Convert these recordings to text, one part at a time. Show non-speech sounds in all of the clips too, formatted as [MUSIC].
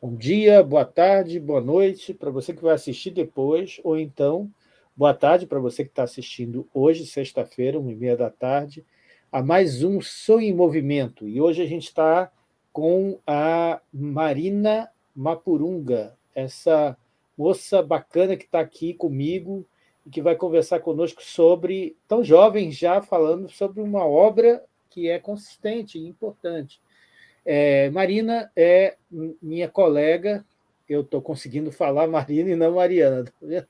Bom dia, boa tarde, boa noite para você que vai assistir depois, ou então, boa tarde para você que está assistindo hoje, sexta-feira, uma e meia da tarde, a mais um Som em Movimento. E hoje a gente está com a Marina Mapurunga, essa moça bacana que está aqui comigo e que vai conversar conosco sobre, tão jovem já, falando sobre uma obra que é consistente e importante. É, Marina é minha colega, eu estou conseguindo falar [LAUGHS] Marina e não Mariana. Tá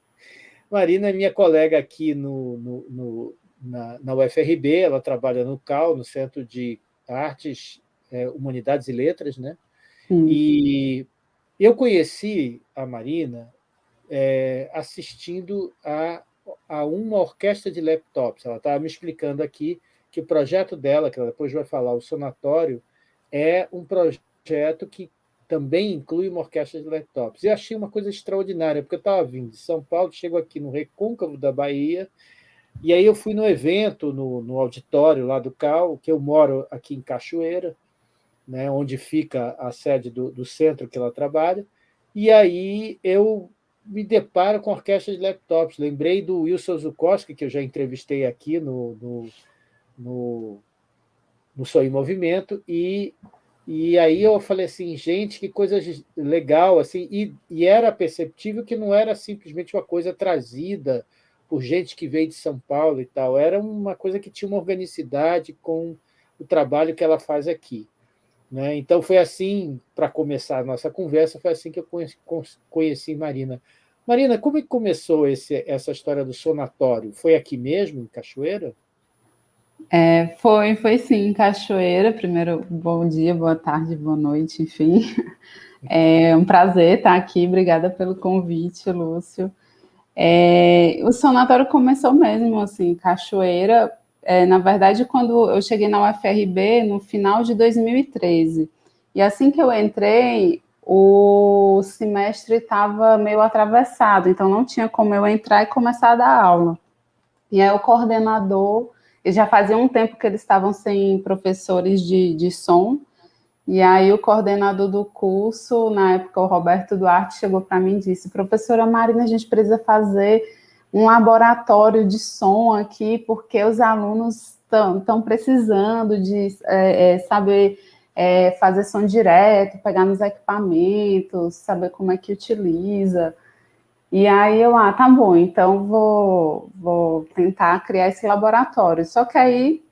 Marina é minha colega aqui no, no, no na, na, UFRB, ela trabalha no CAL, no Centro de Artes, é, Humanidades e Letras, né? Hum. E eu conheci a Marina é, assistindo a, a uma orquestra de laptops. Ela estava me explicando aqui que o projeto dela, que ela depois vai falar, o Sonatório, é um projeto que também inclui uma orquestra de laptops. E achei uma coisa extraordinária, porque eu estava vindo de São Paulo, chego aqui no Recôncavo da Bahia, e aí eu fui no evento, no, no auditório lá do CAL, que eu moro aqui em Cachoeira, né, onde fica a sede do, do centro que ela trabalha, e aí eu me deparo com orquestra de laptops. Lembrei do Wilson Zukowski, que eu já entrevistei aqui no, no, no, no Sou em Movimento, e, e aí eu falei assim, gente, que coisa legal, assim, e, e era perceptível que não era simplesmente uma coisa trazida por gente que veio de São Paulo e tal, era uma coisa que tinha uma organicidade com o trabalho que ela faz aqui. Né? Então, foi assim, para começar a nossa conversa, foi assim que eu conheci, conheci Marina. Marina, como é que começou esse, essa história do sonatório? Foi aqui mesmo, em Cachoeira? É, foi, foi sim, Cachoeira. Primeiro, bom dia, boa tarde, boa noite, enfim. [LAUGHS] É um prazer estar aqui, obrigada pelo convite, Lúcio. É, o sonatório começou mesmo, assim, Cachoeira, é, na verdade, quando eu cheguei na UFRB, no final de 2013. E assim que eu entrei, o semestre estava meio atravessado, então não tinha como eu entrar e começar a dar aula. E aí o coordenador, já fazia um tempo que eles estavam sem professores de, de som, e aí o coordenador do curso, na época o Roberto Duarte, chegou para mim e disse, professora Marina, a gente precisa fazer um laboratório de som aqui, porque os alunos estão precisando de é, é, saber é, fazer som direto, pegar nos equipamentos, saber como é que utiliza. E aí eu, ah, tá bom, então vou, vou tentar criar esse laboratório. Só que aí,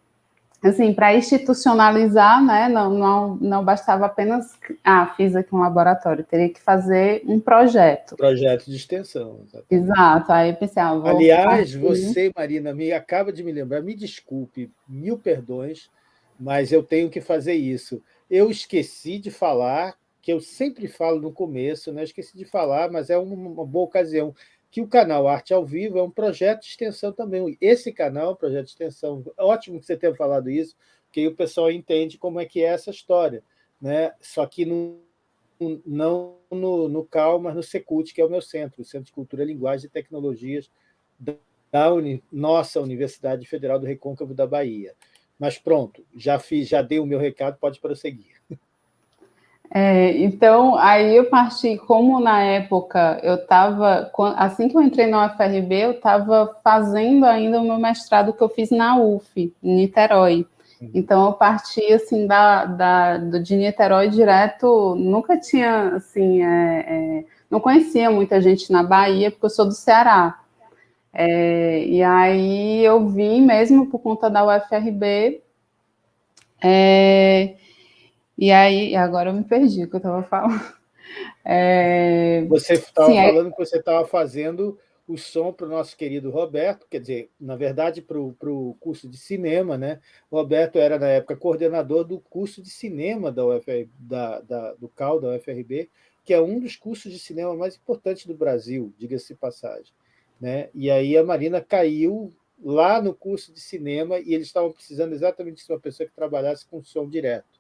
assim, para institucionalizar, né, não, não, não bastava apenas, ah, fiz aqui um laboratório, teria que fazer um projeto. Projeto de extensão. Exatamente. Exato, aí eu pensei, ah, Aliás, você, Marina, me acaba de me lembrar, me desculpe, mil perdões, mas eu tenho que fazer isso. Eu esqueci de falar, que eu sempre falo no começo, né? esqueci de falar, mas é uma boa ocasião, que o canal Arte ao Vivo é um projeto de extensão também. Esse canal é projeto de extensão. Ótimo que você tenha falado isso, porque aí o pessoal entende como é que é essa história. Né? Só que no, não no, no CAL, mas no Secult, que é o meu centro, o Centro de Cultura, Linguagem e Tecnologias da uni, nossa Universidade Federal do Recôncavo da Bahia. Mas pronto, já fiz, já dei o meu recado, pode prosseguir. É, então, aí eu parti, como na época eu estava, assim que eu entrei na UFRB, eu estava fazendo ainda o meu mestrado que eu fiz na UF, em Niterói. Então, eu parti, assim, da, da, de Niterói direto, nunca tinha, assim, é, é, não conhecia muita gente na Bahia, porque eu sou do Ceará. É, e aí eu vim mesmo por conta da UFRB. É, e aí, agora eu me perdi o que eu estava falando. [LAUGHS] É, você estava falando que você estava fazendo o som para o nosso querido Roberto, quer dizer, na verdade, para o curso de cinema, né? O Roberto era, na época, coordenador do curso de cinema da UFR, da, da, do CAL, da UFRB, que é um dos cursos de cinema mais importantes do Brasil, diga-se passagem. Né? E aí a Marina caiu lá no curso de cinema e eles estavam precisando exatamente de uma pessoa que trabalhasse com som direto.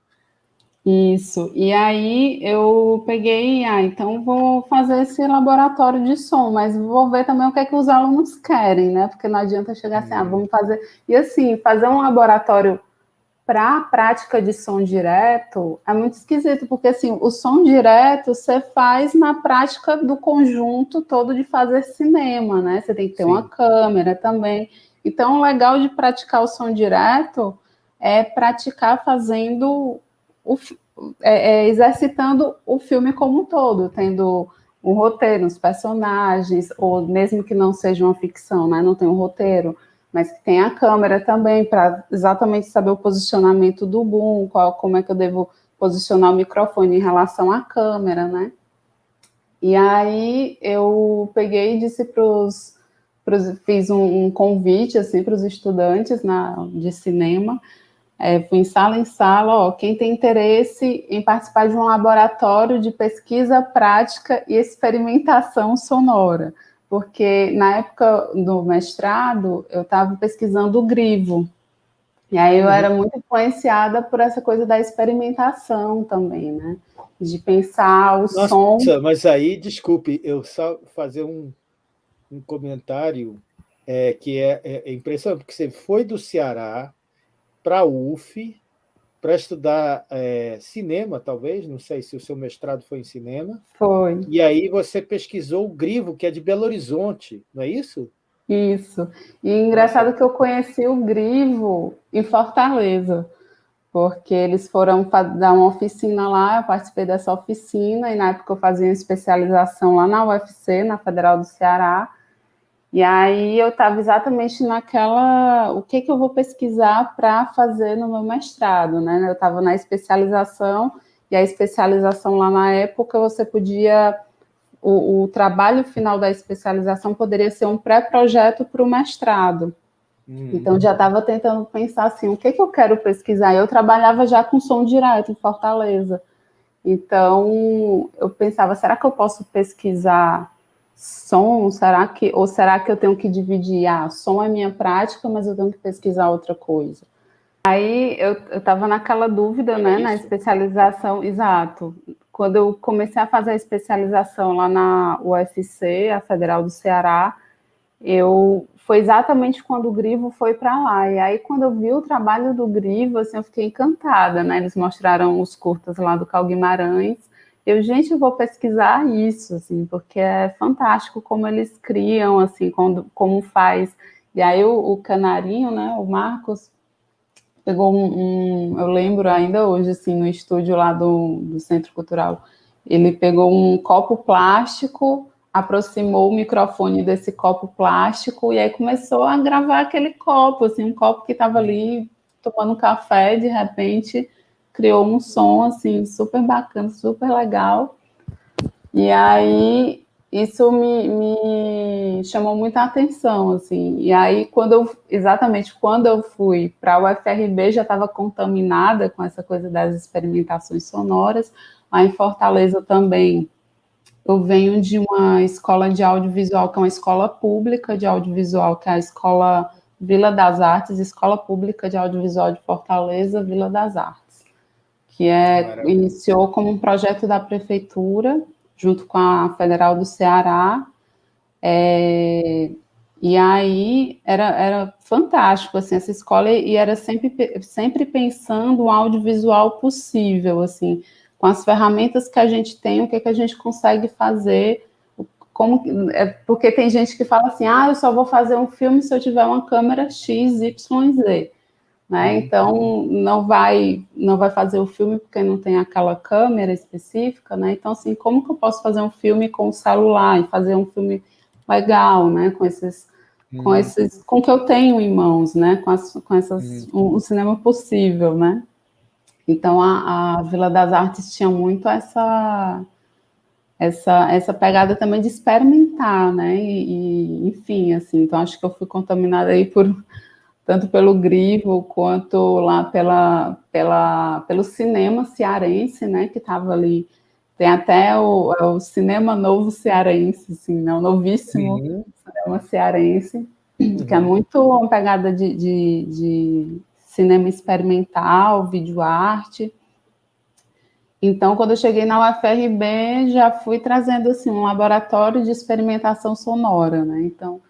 Isso, e aí eu peguei, ah, então vou fazer esse laboratório de som, mas vou ver também o que é que os alunos querem, né? Porque não adianta chegar assim, ah, uhum. vamos fazer... E assim, fazer um laboratório para a prática de som direto, é muito esquisito, porque assim, o som direto você faz na prática do conjunto todo de fazer cinema, né? Você tem que ter Sim. uma câmera também. Então, o legal de praticar o som direto é praticar fazendo o, é, é, exercitando o filme como um todo, tendo um roteiro, os personagens, ou mesmo que não seja uma ficção, né? Não tem um roteiro mas que tem a câmera também para exatamente saber o posicionamento do boom, qual, como é que eu devo posicionar o microfone em relação à câmera, né? E aí eu peguei e disse para os fiz um, um, convite assim para os estudantes na, de cinema, é, fui em sala em sala, ó, quem tem interesse em participar de um laboratório de pesquisa prática e experimentação sonora porque na época do mestrado eu estava pesquisando o grivo, e aí eu uhum. era muito influenciada por essa coisa da experimentação também, né? De pensar o Nossa, som... Mas aí, desculpe, eu só fazer um, um comentário é, que é, é, é impressionante, porque você foi do Ceará para a UF, para estudar é, cinema, talvez, não sei se o seu mestrado foi em cinema. Foi. E aí você pesquisou o Grivo, que é de Belo Horizonte, não é isso? Isso. E engraçado que eu conheci o Grivo em Fortaleza, porque eles foram dar uma oficina lá, eu participei dessa oficina, e na época eu fazia uma especialização lá na UFC, na Federal do Ceará, e aí eu estava exatamente naquela, o que, que eu vou pesquisar para fazer no meu mestrado, né? Eu estava na especialização, e a especialização lá na época você podia, o, o trabalho final da especialização poderia ser um pré-projeto para o mestrado. Hum. Então já estava tentando pensar assim, o que, que eu quero pesquisar? Eu trabalhava já com som direto em Fortaleza. Então eu pensava, será que eu posso pesquisar som, será que, ou será que eu tenho que dividir, ah, som é minha prática, mas eu tenho que pesquisar outra coisa? Aí eu estava naquela dúvida, é né, isso. na especialização, exato. Quando eu comecei a fazer a especialização lá na UFC, a Federal do Ceará, eu foi exatamente quando o Grivo foi para lá. E aí, quando eu vi o trabalho do Grivo, assim, eu fiquei encantada, né? Eles mostraram os curtas lá do Cal Guimarães, eu, gente, eu vou pesquisar isso, assim, porque é fantástico como eles criam, assim, como, como faz. E aí o, o Canarinho, né, o Marcos, pegou um, um, eu lembro ainda hoje, assim, no estúdio lá do, do Centro Cultural, ele pegou um copo plástico, aproximou o microfone desse copo plástico e aí começou a gravar aquele copo, assim, um copo que estava ali tomando café, de repente criou um som, assim, super bacana, super legal. E aí, isso me, me chamou muita atenção, assim. E aí, quando eu, exatamente quando eu fui para o UFRB, já estava contaminada com essa coisa das experimentações sonoras. Lá em Fortaleza também, eu venho de uma escola de audiovisual, que é uma escola pública de audiovisual, que é a Escola Vila das Artes, Escola Pública de Audiovisual de Fortaleza, Vila das Artes que é, iniciou como um projeto da prefeitura, junto com a Federal do Ceará, é, e aí era, era fantástico, assim, essa escola, e era sempre, sempre pensando o audiovisual possível, assim, com as ferramentas que a gente tem, o que, que a gente consegue fazer, como, é, porque tem gente que fala assim, ah, eu só vou fazer um filme se eu tiver uma câmera X, Y, Z né? Uhum. Então não vai não vai fazer o filme porque não tem aquela câmera específica, né? Então assim, como que eu posso fazer um filme com o celular e fazer um filme legal, né? Com esses com uhum. esses com o que eu tenho em mãos, né? Com as, com essas uhum. um, um, cinema possível, né? Então a, a Vila das Artes tinha muito essa essa, essa pegada também de experimentar, né, e, e, enfim, assim, então acho que eu fui contaminada aí por, tanto pelo Grivo quanto lá pela, pela, pelo cinema cearense, né, que estava ali. Tem até o, é o cinema novo cearense, assim, né, o novíssimo uhum. cinema cearense, uhum. que é muito uma pegada de, de, de cinema experimental, vídeo arte. Então, quando eu cheguei na UFRB, já fui trazendo assim, um laboratório de experimentação sonora, né? Então,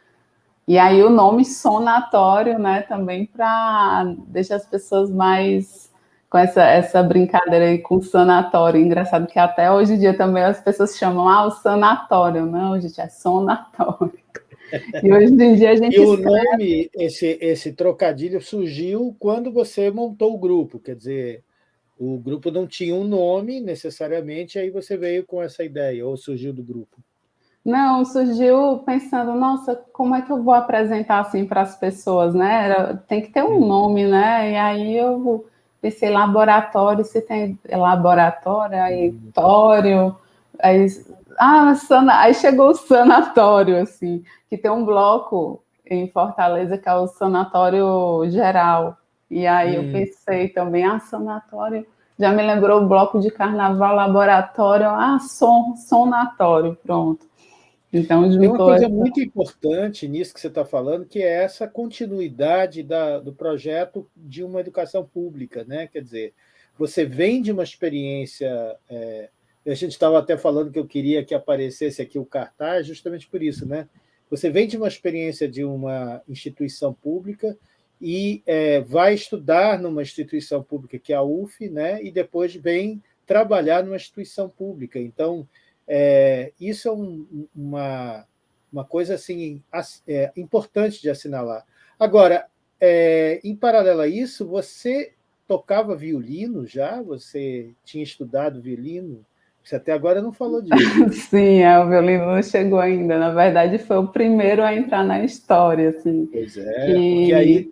E aí o nome sonatório, né, também para deixar as pessoas mais com essa, essa brincadeira aí com sanatório. Engraçado que até hoje em dia também as pessoas chamam ah, o sanatório, não, gente, é sonatório. [LAUGHS] E hoje em dia a gente. E o nome, esse, esse trocadilho surgiu quando você montou o grupo, quer dizer, o grupo não tinha um nome necessariamente, aí você veio com essa ideia, ou surgiu do grupo? Não, surgiu pensando, nossa, como é que eu vou apresentar assim para as pessoas, né? Era, tem que ter um nome, né? E aí eu pensei laboratório, se tem laboratório, aí uhum. tório, aí, ah, sana, aí chegou o sanatório, assim, que tem um bloco em Fortaleza que é o sanatório geral. E aí hum. eu pensei também, ah, sanatório, já me lembrou o bloco de carnaval, laboratório, ah, som, sonatório, pronto. Então, Tem uma coisa essa... muito importante nisso que você está falando, que é essa continuidade da, do projeto de uma educação pública. Né? Quer dizer, você vem de uma experiência... É, a gente estava até falando que eu queria que aparecesse aqui o cartaz, justamente por isso. Né? Você vem de uma experiência de uma instituição pública e é, vai estudar numa instituição pública, que é a UF, né? e depois vem trabalhar numa instituição pública. Então, é, isso é um, uma, uma coisa assim, é, importante de assinalar. Agora, é, em paralelo a isso, você tocava violino já? Você tinha estudado violino? Você até agora não falou disso. [LAUGHS] Sim, é, o violino não chegou ainda. Na verdade, foi o primeiro a entrar na história. Assim. Pois é, e... porque aí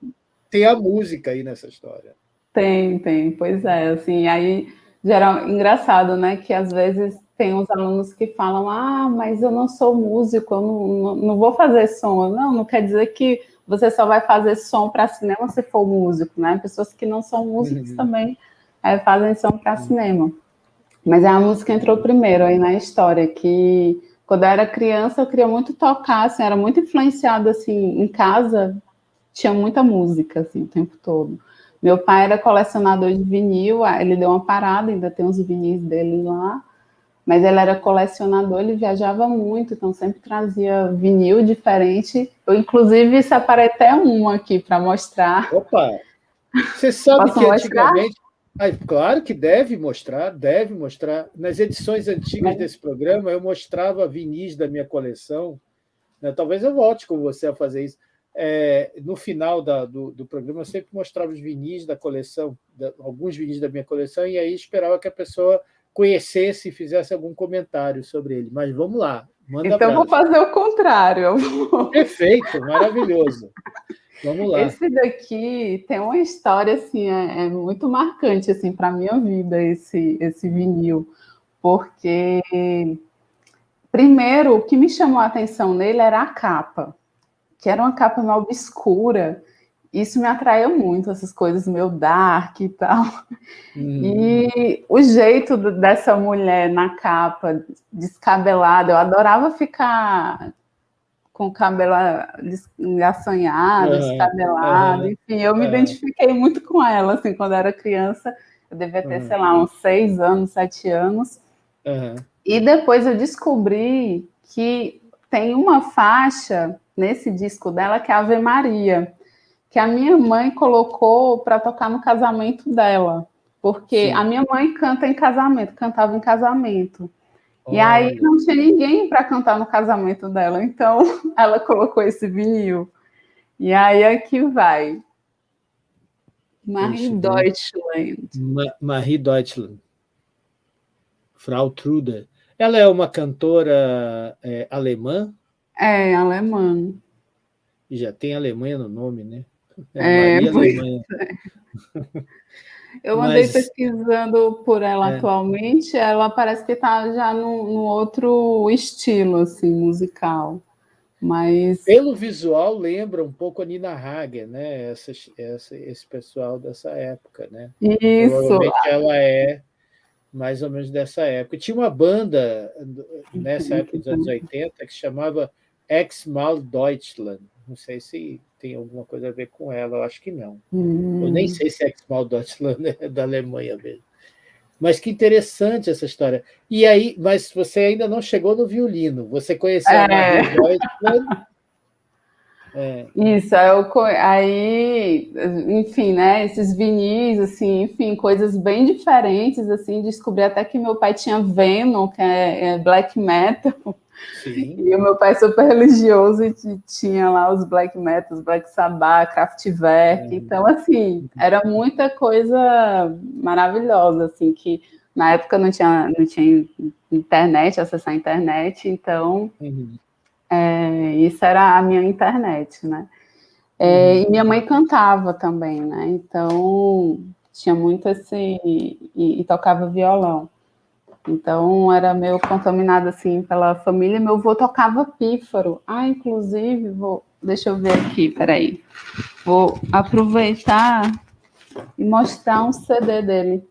tem a música aí nessa história. Tem, tem, pois é. Assim, aí, geral, engraçado, né? Que às vezes tem uns alunos que falam, ah, mas eu não sou músico, eu não, não, não vou fazer som. Não, não quer dizer que você só vai fazer som para cinema se for músico, né? Pessoas que não são músicos uhum. também é, fazem som para cinema. Mas a música entrou primeiro aí na história, que quando eu era criança eu queria muito tocar, assim, era muito influenciada, assim, em casa tinha muita música, assim, o tempo todo. Meu pai era colecionador de vinil, ele deu uma parada, ainda tem uns vinis dele lá, mas ele era colecionador, ele viajava muito, então sempre trazia vinil diferente. Eu, inclusive, separei até um aqui para mostrar. Opa! Você sabe Posso que mostrar? antigamente. Ah, claro que deve mostrar, deve mostrar. Nas edições antigas mas... desse programa, eu mostrava vinis da minha coleção. Né? Talvez eu volte com você a fazer isso. É, no final da, do, do, programa, eu sempre mostrava os vinis da coleção, da, alguns vinis da minha coleção, e aí esperava que a pessoa conhecesse e fizesse algum comentário sobre ele. Mas vamos lá, manda Então vou fazer o contrário. Perfeito, maravilhoso. Vamos lá. Esse daqui tem uma história assim, é, é muito marcante assim para minha vida esse esse vinil, porque primeiro o que me chamou a atenção nele era a capa, que era uma capa meio obscura isso me atraiu muito, essas coisas meio dark e tal. Hum. E o jeito dessa mulher na capa, descabelada, eu adorava ficar com o cabelo assanhado, uhum, descabelado, uhum, enfim, eu me identifiquei muito com ela, assim, quando eu era criança, eu devia ter, uhum. sei lá, uns seis anos, sete anos, e depois eu descobri que tem uma faixa nesse disco dela que é Ave Maria, que a minha mãe colocou para tocar no casamento dela, porque Sim. a minha mãe canta em casamento, cantava em casamento. Olha. E aí não tinha ninguém para cantar no casamento dela, então [LAUGHS] ela colocou esse vinil. E aí aqui vai. Marie Deutschland. Ma Marie Deutschland. Frau Trude. Ela é uma cantora é, alemã? É, alemã. E já tem Alemanha no nome, né? É, é [LAUGHS] Eu andei Mas, pesquisando por ela é. atualmente, ela parece que está já no, no, outro estilo, assim, musical. Mas... Pelo visual, lembra um pouco a Nina Hagen, né? Essa, essa, esse pessoal dessa época, né? Isso. Provavelmente ela é mais ou menos dessa época. Tinha uma banda nessa época dos anos 80 que chamava Ex-Mal Deutschland. Não sei se tem alguma coisa a ver com ela, eu acho que não. Hum. Eu nem hum. sei se Ex-Mal Deutschland é da Alemanha mesmo. Mas que interessante essa história. E aí, mas você ainda não chegou no violino. Você conheceu é. a Marie Deutschland? [LAUGHS] É. Isso, eu, aí, enfim, né, esses vinis, assim, enfim, coisas bem diferentes, assim, descobri até que meu pai tinha Venom, que é, é black metal, Sim. e o meu pai é super religioso e tinha lá os black metal, black sabbath, Kraftwerk, é. então, assim, era muita coisa maravilhosa, assim, que na época não tinha, não tinha internet, acessar a internet, então... Uhum é, isso era a minha internet, né? É, uhum. E minha mãe cantava também, né? Então tinha muito esse e, e, tocava violão. Então era meio contaminado assim pela família. Meu avô tocava pífaro. Ah, inclusive vou, deixa eu ver aqui, peraí. Vou aproveitar e mostrar um CD dele.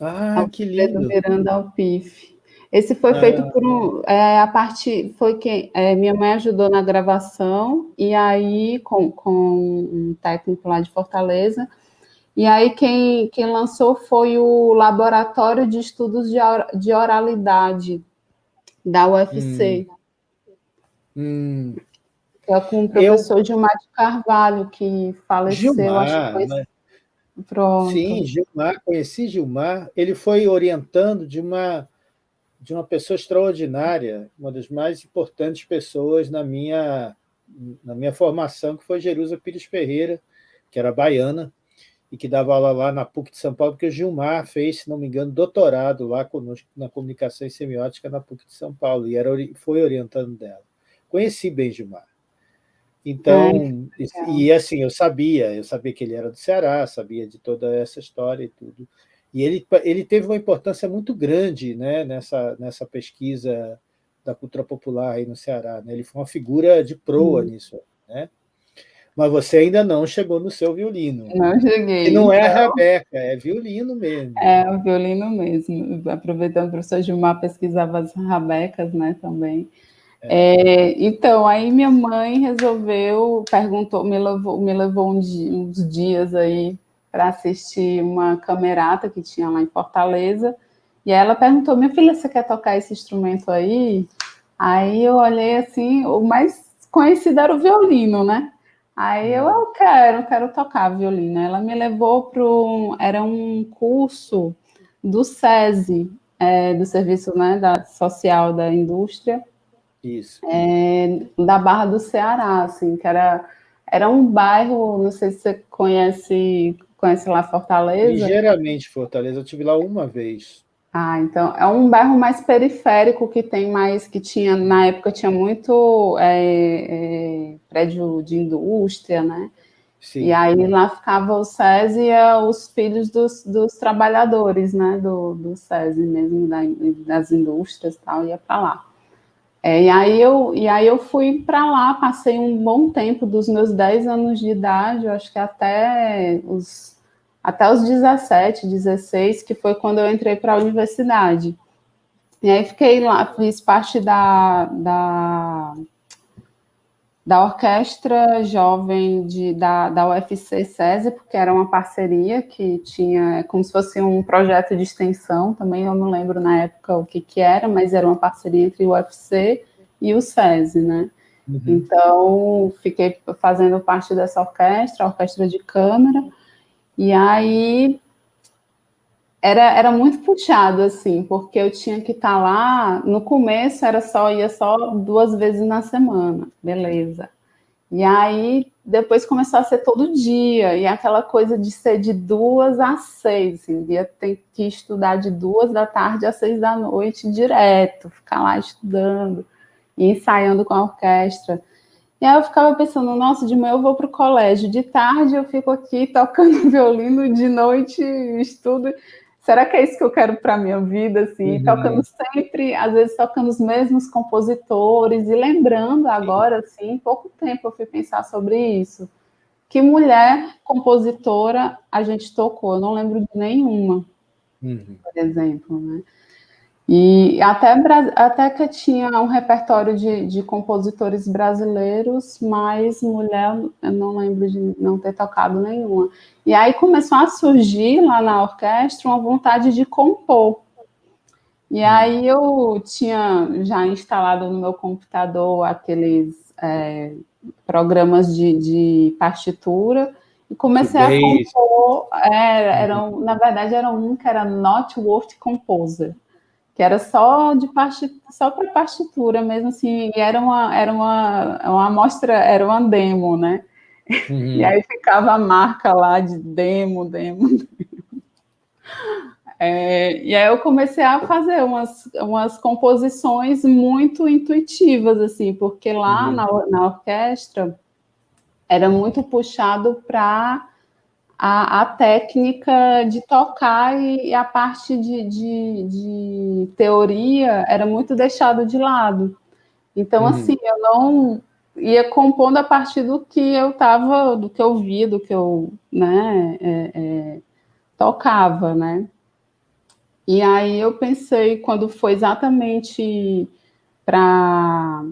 Ah, que lindo! Do Miranda Alpif. Esse foi é. feito por um, é, a parte foi quem é, minha mãe ajudou na gravação e aí com, com um técnico lá de Fortaleza e aí quem, quem lançou foi o Laboratório de Estudos de, de Oralidade da UFC. Hum. Hum. É com o professor Eu... Gilmar de Carvalho, que faleceu, Gilmar, acho que foi... Né? Pronto. Sim, Gilmar, conheci Gilmar, ele foi orientando de uma de uma pessoa extraordinária, uma das mais importantes pessoas na minha, na minha formação, que foi Jerusa Pires Ferreira, que era baiana, e que dava aula lá na PUC de São Paulo, porque o Gilmar fez, se não me engano, doutorado lá conosco na comunicação e semiótica na PUC de São Paulo, e era, foi orientando dela. Conheci bem Gilmar. Então, é, e assim, eu sabia, eu sabia que ele era do Ceará, sabia de toda essa história e tudo. E ele, ele teve uma importância muito grande né, nessa, nessa pesquisa da cultura popular aí no Ceará. Né? Ele foi uma figura de proa hum. nisso. Né? Mas você ainda não chegou no seu violino. Não cheguei. E não é então... Rebeca, é violino mesmo. É, o violino mesmo. Aproveitando, o professor Gilmar pesquisava as rabecas né, também. É. É, então, aí minha mãe resolveu, perguntou, me levou, me levou um dia, uns dias aí para assistir uma camerata que tinha lá em Fortaleza. E ela perguntou: Minha filha, você quer tocar esse instrumento aí? Aí eu olhei assim: o mais conhecido era o violino, né? Aí eu, eu quero, quero tocar violino. Ela me levou para um. Era um curso do SESI, é, do Serviço né, da, Social da Indústria. Isso. É, da Barra do Ceará, assim, que era, era um bairro, não sei se você conhece Conhece lá Fortaleza? Ligeiramente Fortaleza, eu tive lá uma vez. Ah, então é um bairro mais periférico que tem mais, que tinha, na época tinha muito é, é, prédio de indústria, né? Sim. E aí lá ficava o SESI e os filhos dos, dos trabalhadores, né? Do, do SESI mesmo, da, das indústrias e tal, ia para lá. É, e, aí eu, e aí eu fui para lá, passei um bom tempo, dos meus 10 anos de idade, eu acho que até os, até os 17, 16, que foi quando eu entrei para a universidade. E aí fiquei lá, fiz parte da, da, da orquestra jovem de, da, da UFC SESI, porque era uma parceria que tinha, como se fosse um projeto de extensão, também eu não lembro na época o que, que era, mas era uma parceria entre o UFC e o SESI, né? Uhum. Então, fiquei fazendo parte dessa orquestra, orquestra de câmara, e aí era, era muito puxado, assim, porque eu tinha que estar tá lá, no começo era só, ia só duas vezes na semana, beleza. E aí, depois começou a ser todo dia, e aquela coisa de ser de duas às seis, assim, ia ter que estudar de duas da tarde às seis da noite direto, ficar lá estudando ensaiando com a orquestra. E aí eu ficava pensando, nossa, de manhã eu vou para o colégio, de tarde eu fico aqui tocando [LAUGHS] violino, de noite estudo será que é isso que eu quero para a minha vida? Assim, uhum. tocando sempre, às vezes tocando os mesmos compositores e lembrando agora, assim, pouco tempo eu fui pensar sobre isso. Que mulher compositora a gente tocou? Eu não lembro de nenhuma, uhum. por exemplo, né? E até, até que tinha um repertório de, de compositores brasileiros, mas mulher, eu não lembro de não ter tocado nenhuma. E aí começou a surgir lá na orquestra uma vontade de compor. E aí eu tinha já instalado no meu computador aqueles é, programas de, de, partitura e comecei a compor. É, era, na verdade, era um que era Not Worth Composer, que era só de só para partitura mesmo assim, e era uma era uma, uma amostra, era uma demo, né? Uhum. E aí ficava a marca lá de demo, demo. demo. É, e aí eu comecei a fazer umas, umas composições muito intuitivas, assim, porque lá uhum. na, na orquestra era muito puxado para a, a, técnica de tocar e, e a parte de, de, de, teoria era muito deixado de lado. Então, uhum. assim, eu não ia compondo a partir do que eu estava, do que eu via, do que eu, né, é, é, tocava, né? E aí eu pensei, quando foi exatamente para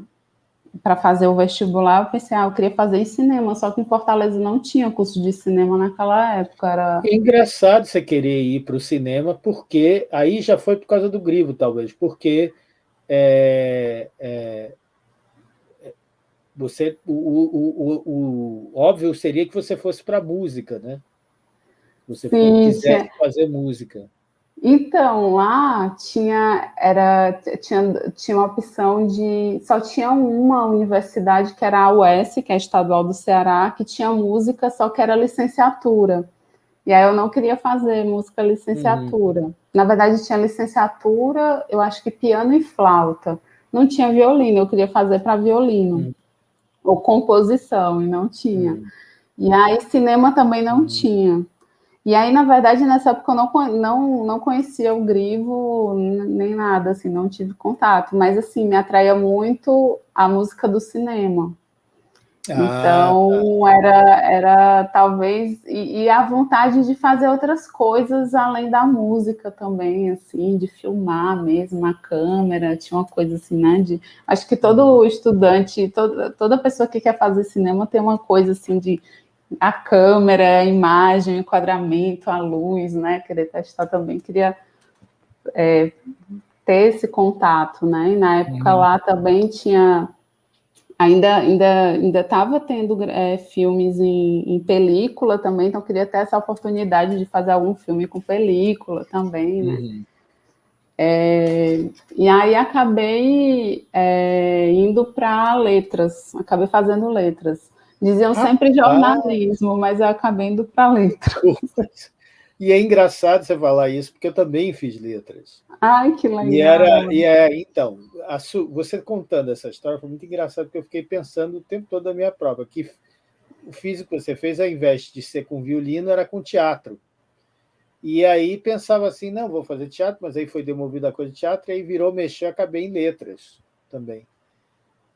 para fazer o vestibular, eu pensei, ah, eu queria fazer em cinema, só que em Fortaleza não tinha curso de cinema naquela época. Era... É engraçado você querer ir para o cinema, porque aí já foi por causa do grivo, talvez, porque é, é, você, o, o, o, o, óbvio seria que você fosse para música, né? Você Sim, quisesse fazer música. Então, lá tinha, era, tinha, tinha uma opção de. Só tinha uma universidade, que era a UES, que é a estadual do Ceará, que tinha música, só que era licenciatura. E aí eu não queria fazer música licenciatura. Uhum. Na verdade, tinha licenciatura, eu acho que piano e flauta. Não tinha violino, eu queria fazer para violino. Uhum. Ou composição, e não tinha. Uhum. E aí cinema também não uhum. tinha. E aí, na verdade, nessa época eu não, não, não conhecia o Grivo nem nada, assim, não tive contato. Mas, assim, me atraía muito a música do cinema. Ah, então, tá. era, era talvez... E, e, a vontade de fazer outras coisas além da música também, assim, de filmar mesmo, a câmera, tinha uma coisa assim, né? De, acho que todo estudante, toda, toda pessoa que quer fazer cinema tem uma coisa assim de a câmera, a imagem, o enquadramento, a luz, né? Querer testar também, queria é, ter esse contato, né? E na época uhum. lá também tinha ainda ainda ainda estava tendo é, filmes em, em, película também, então queria ter essa oportunidade de fazer algum filme com película também, né? Uhum. É, e aí acabei é, indo para letras, acabei fazendo letras. Diziam sempre jornalismo, mas eu acabei indo para letra. [LAUGHS] E é engraçado você falar isso, porque eu também fiz letras. Ai, que legal. E, era, e é, então, su, você contando essa história foi muito engraçado, porque eu fiquei pensando o tempo todo da minha prova, que o físico que você fez, ao invés de ser com violino, era com teatro. E aí pensava assim, não, vou fazer teatro, mas aí foi demovido a coisa de teatro, e aí virou mexer, acabei em letras também.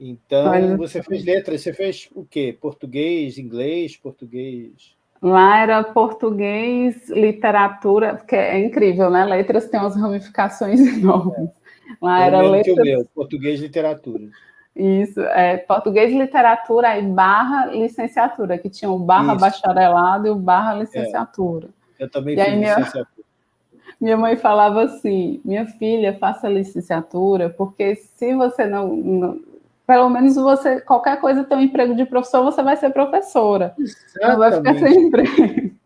Então, você fez letras, você fez o quê? Português, inglês, português? Lá era português, literatura, porque é incrível, né? Letras têm umas ramificações [LAUGHS] enormes. Lá era letras... que o meu, português, literatura. Isso, é português, literatura e barra licenciatura, que tinha o barra Isso. bacharelado e o barra licenciatura. É. Eu também e fiz minha... licenciatura. [LAUGHS] Minha mãe falava assim, minha filha, faça licenciatura, porque se você não, não pelo menos você, qualquer coisa tem um emprego de professor, você vai ser professora. Exatamente. Não vai ficar sem emprego.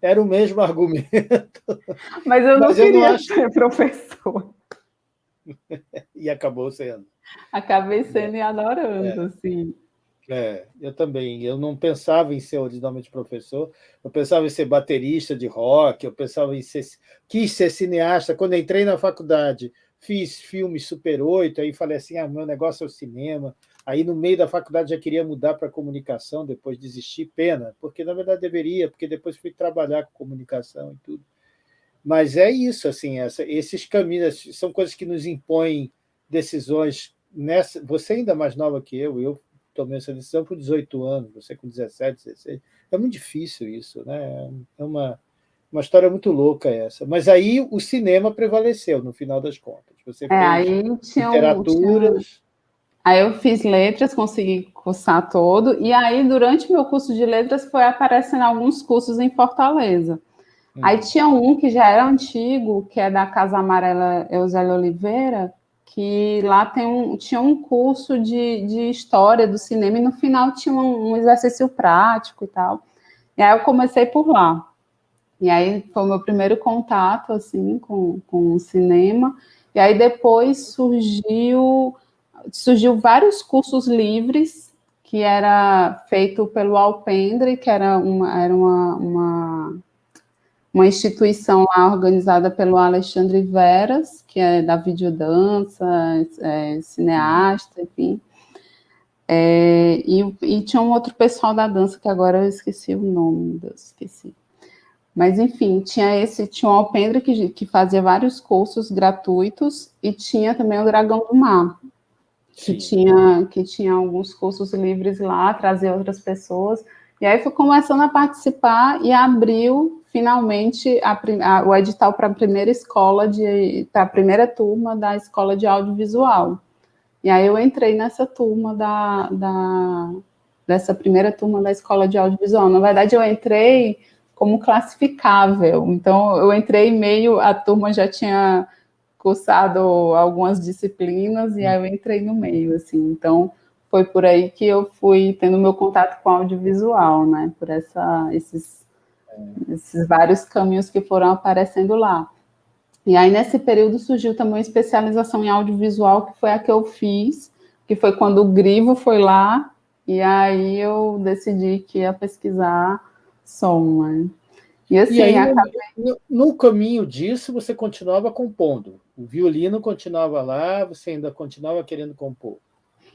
Era o mesmo argumento. Mas eu não Mas queria eu não acho... ser professor. e acabou sendo. Acabei sendo é. e adorando, é. assim. É, eu também. Eu não pensava em ser originalmente professor, eu pensava em ser baterista de rock, eu pensava em ser. quis ser cineasta. Quando entrei na faculdade, fiz filmes Super 8, aí falei assim, ah, meu negócio é o cinema. Aí, no meio da faculdade, já queria mudar para comunicação, depois desisti, pena, porque, na verdade, deveria, porque depois fui trabalhar com comunicação e tudo. Mas é isso, assim, essa, esses caminhos são coisas que nos impõem decisões. Nessa, você ainda mais nova que eu, eu tomei essa decisão por 18 anos, você com 17, 16. É muito difícil isso, né? É uma uma história muito louca essa. Mas aí o cinema prevaleceu, no final das contas. Você é, fez aí tinha literaturas... Tinha... Aí eu fiz letras, consegui cursar todo, e aí durante o meu curso de letras foi aparecendo alguns cursos em Fortaleza. Hum. Aí tinha um que já era antigo, que é da Casa Amarela Eusélio Oliveira, que lá tem um, tinha um curso de, de história do cinema e no final tinha um, um exercício prático e tal. E aí eu comecei por lá. E aí foi o meu primeiro contato, assim, com, com o cinema. E aí depois surgiu, surgiu vários cursos livres, que era feito pelo Alpendre, que era uma, era uma, uma, uma instituição lá organizada pelo Alexandre Veras, que é da videodança, é, cineasta, enfim. É, e, e, tinha um outro pessoal da dança, que agora eu esqueci o nome, esqueci. Mas, enfim, tinha esse, tinha o Alpendre que, que fazia vários cursos gratuitos e tinha também o Dragão do Mar, que tinha, que tinha alguns cursos livres lá, trazia outras pessoas. E aí fui começando a participar e abriu finalmente a, a, o edital para a primeira escola, para a primeira turma da escola de audiovisual. E aí eu entrei nessa turma da, da, dessa primeira turma da escola de audiovisual. Na verdade, eu entrei como classificável. Então, eu entrei meio, a turma já tinha cursado algumas disciplinas e aí eu entrei no meio, assim. Então, foi por aí que eu fui tendo meu contato com audiovisual, né? Por essa, esses, esses vários caminhos que foram aparecendo lá. E aí, nesse período, surgiu também uma especialização em audiovisual, que foi a que eu fiz, que foi quando o Grivo foi lá, e aí eu decidi que ia pesquisar som, né? E assim, e aí, acabei... no, no, caminho disso, você continuava compondo. O violino continuava lá, você ainda continuava querendo compor.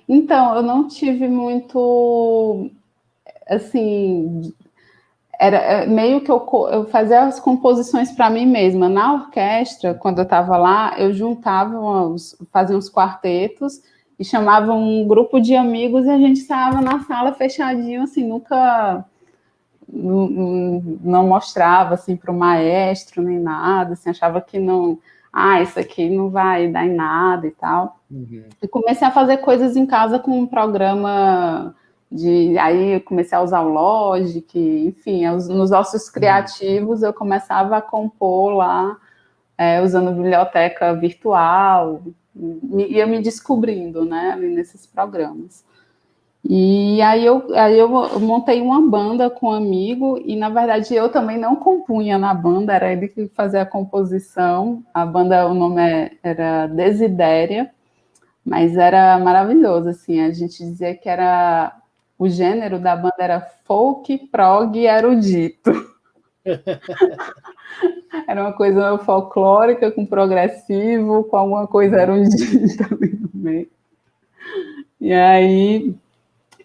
Então, eu não tive muito, assim, era é, meio que eu, eu fazia as composições para mim mesma. Na orquestra, quando eu estava lá, eu juntava, uns, fazia uns quartetos e chamava um grupo de amigos e a gente estava na sala fechadinho, assim, nunca não, não mostrava assim para o maestro nem nada, assim, achava que não, ah, isso aqui não vai dar em nada e tal. Uhum. E comecei a fazer coisas em casa com um programa de, aí eu comecei a usar o Logic, enfim, nos ossos criativos eu começava a compor lá, é, usando biblioteca virtual, ia me descobrindo, né, nesses programas. E aí eu, aí eu montei uma banda com um amigo, e na verdade eu também não compunha na banda, era ele que fazia a composição. A banda, o nome é, era Desidéria, mas era maravilhoso, assim, a gente dizia que era, o gênero da banda era folk, prog e erudito. [LAUGHS] era uma coisa folclórica com progressivo, com alguma coisa erudita ali no meio. E aí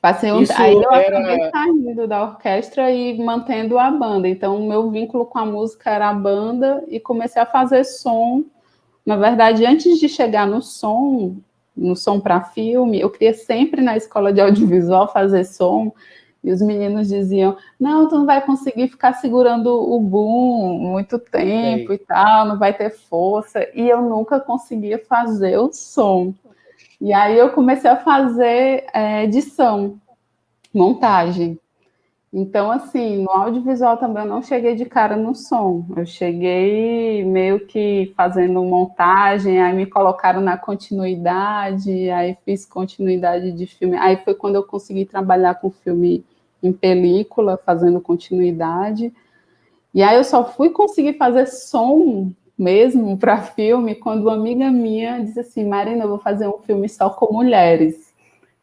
Passei um... Aí eu era... acabei saindo da orquestra e mantendo a banda. Então, o meu vínculo com a música era a banda e comecei a fazer som. Na verdade, antes de chegar no som, no som para filme, eu queria sempre na escola de audiovisual fazer som. E os meninos diziam, não, tu não vai conseguir ficar segurando o boom muito tempo e tal, não vai ter força. E eu nunca conseguia fazer o som. E aí eu comecei a fazer é, edição, montagem. Então, assim, no audiovisual também eu não cheguei de cara no som. Eu cheguei meio que fazendo montagem, aí me colocaram na continuidade, aí fiz continuidade de filme. Aí foi quando eu consegui trabalhar com filme em película, fazendo continuidade. E aí eu só fui conseguir fazer som mesmo para filme quando uma amiga minha disse assim, Marina, eu vou fazer um filme só com mulheres.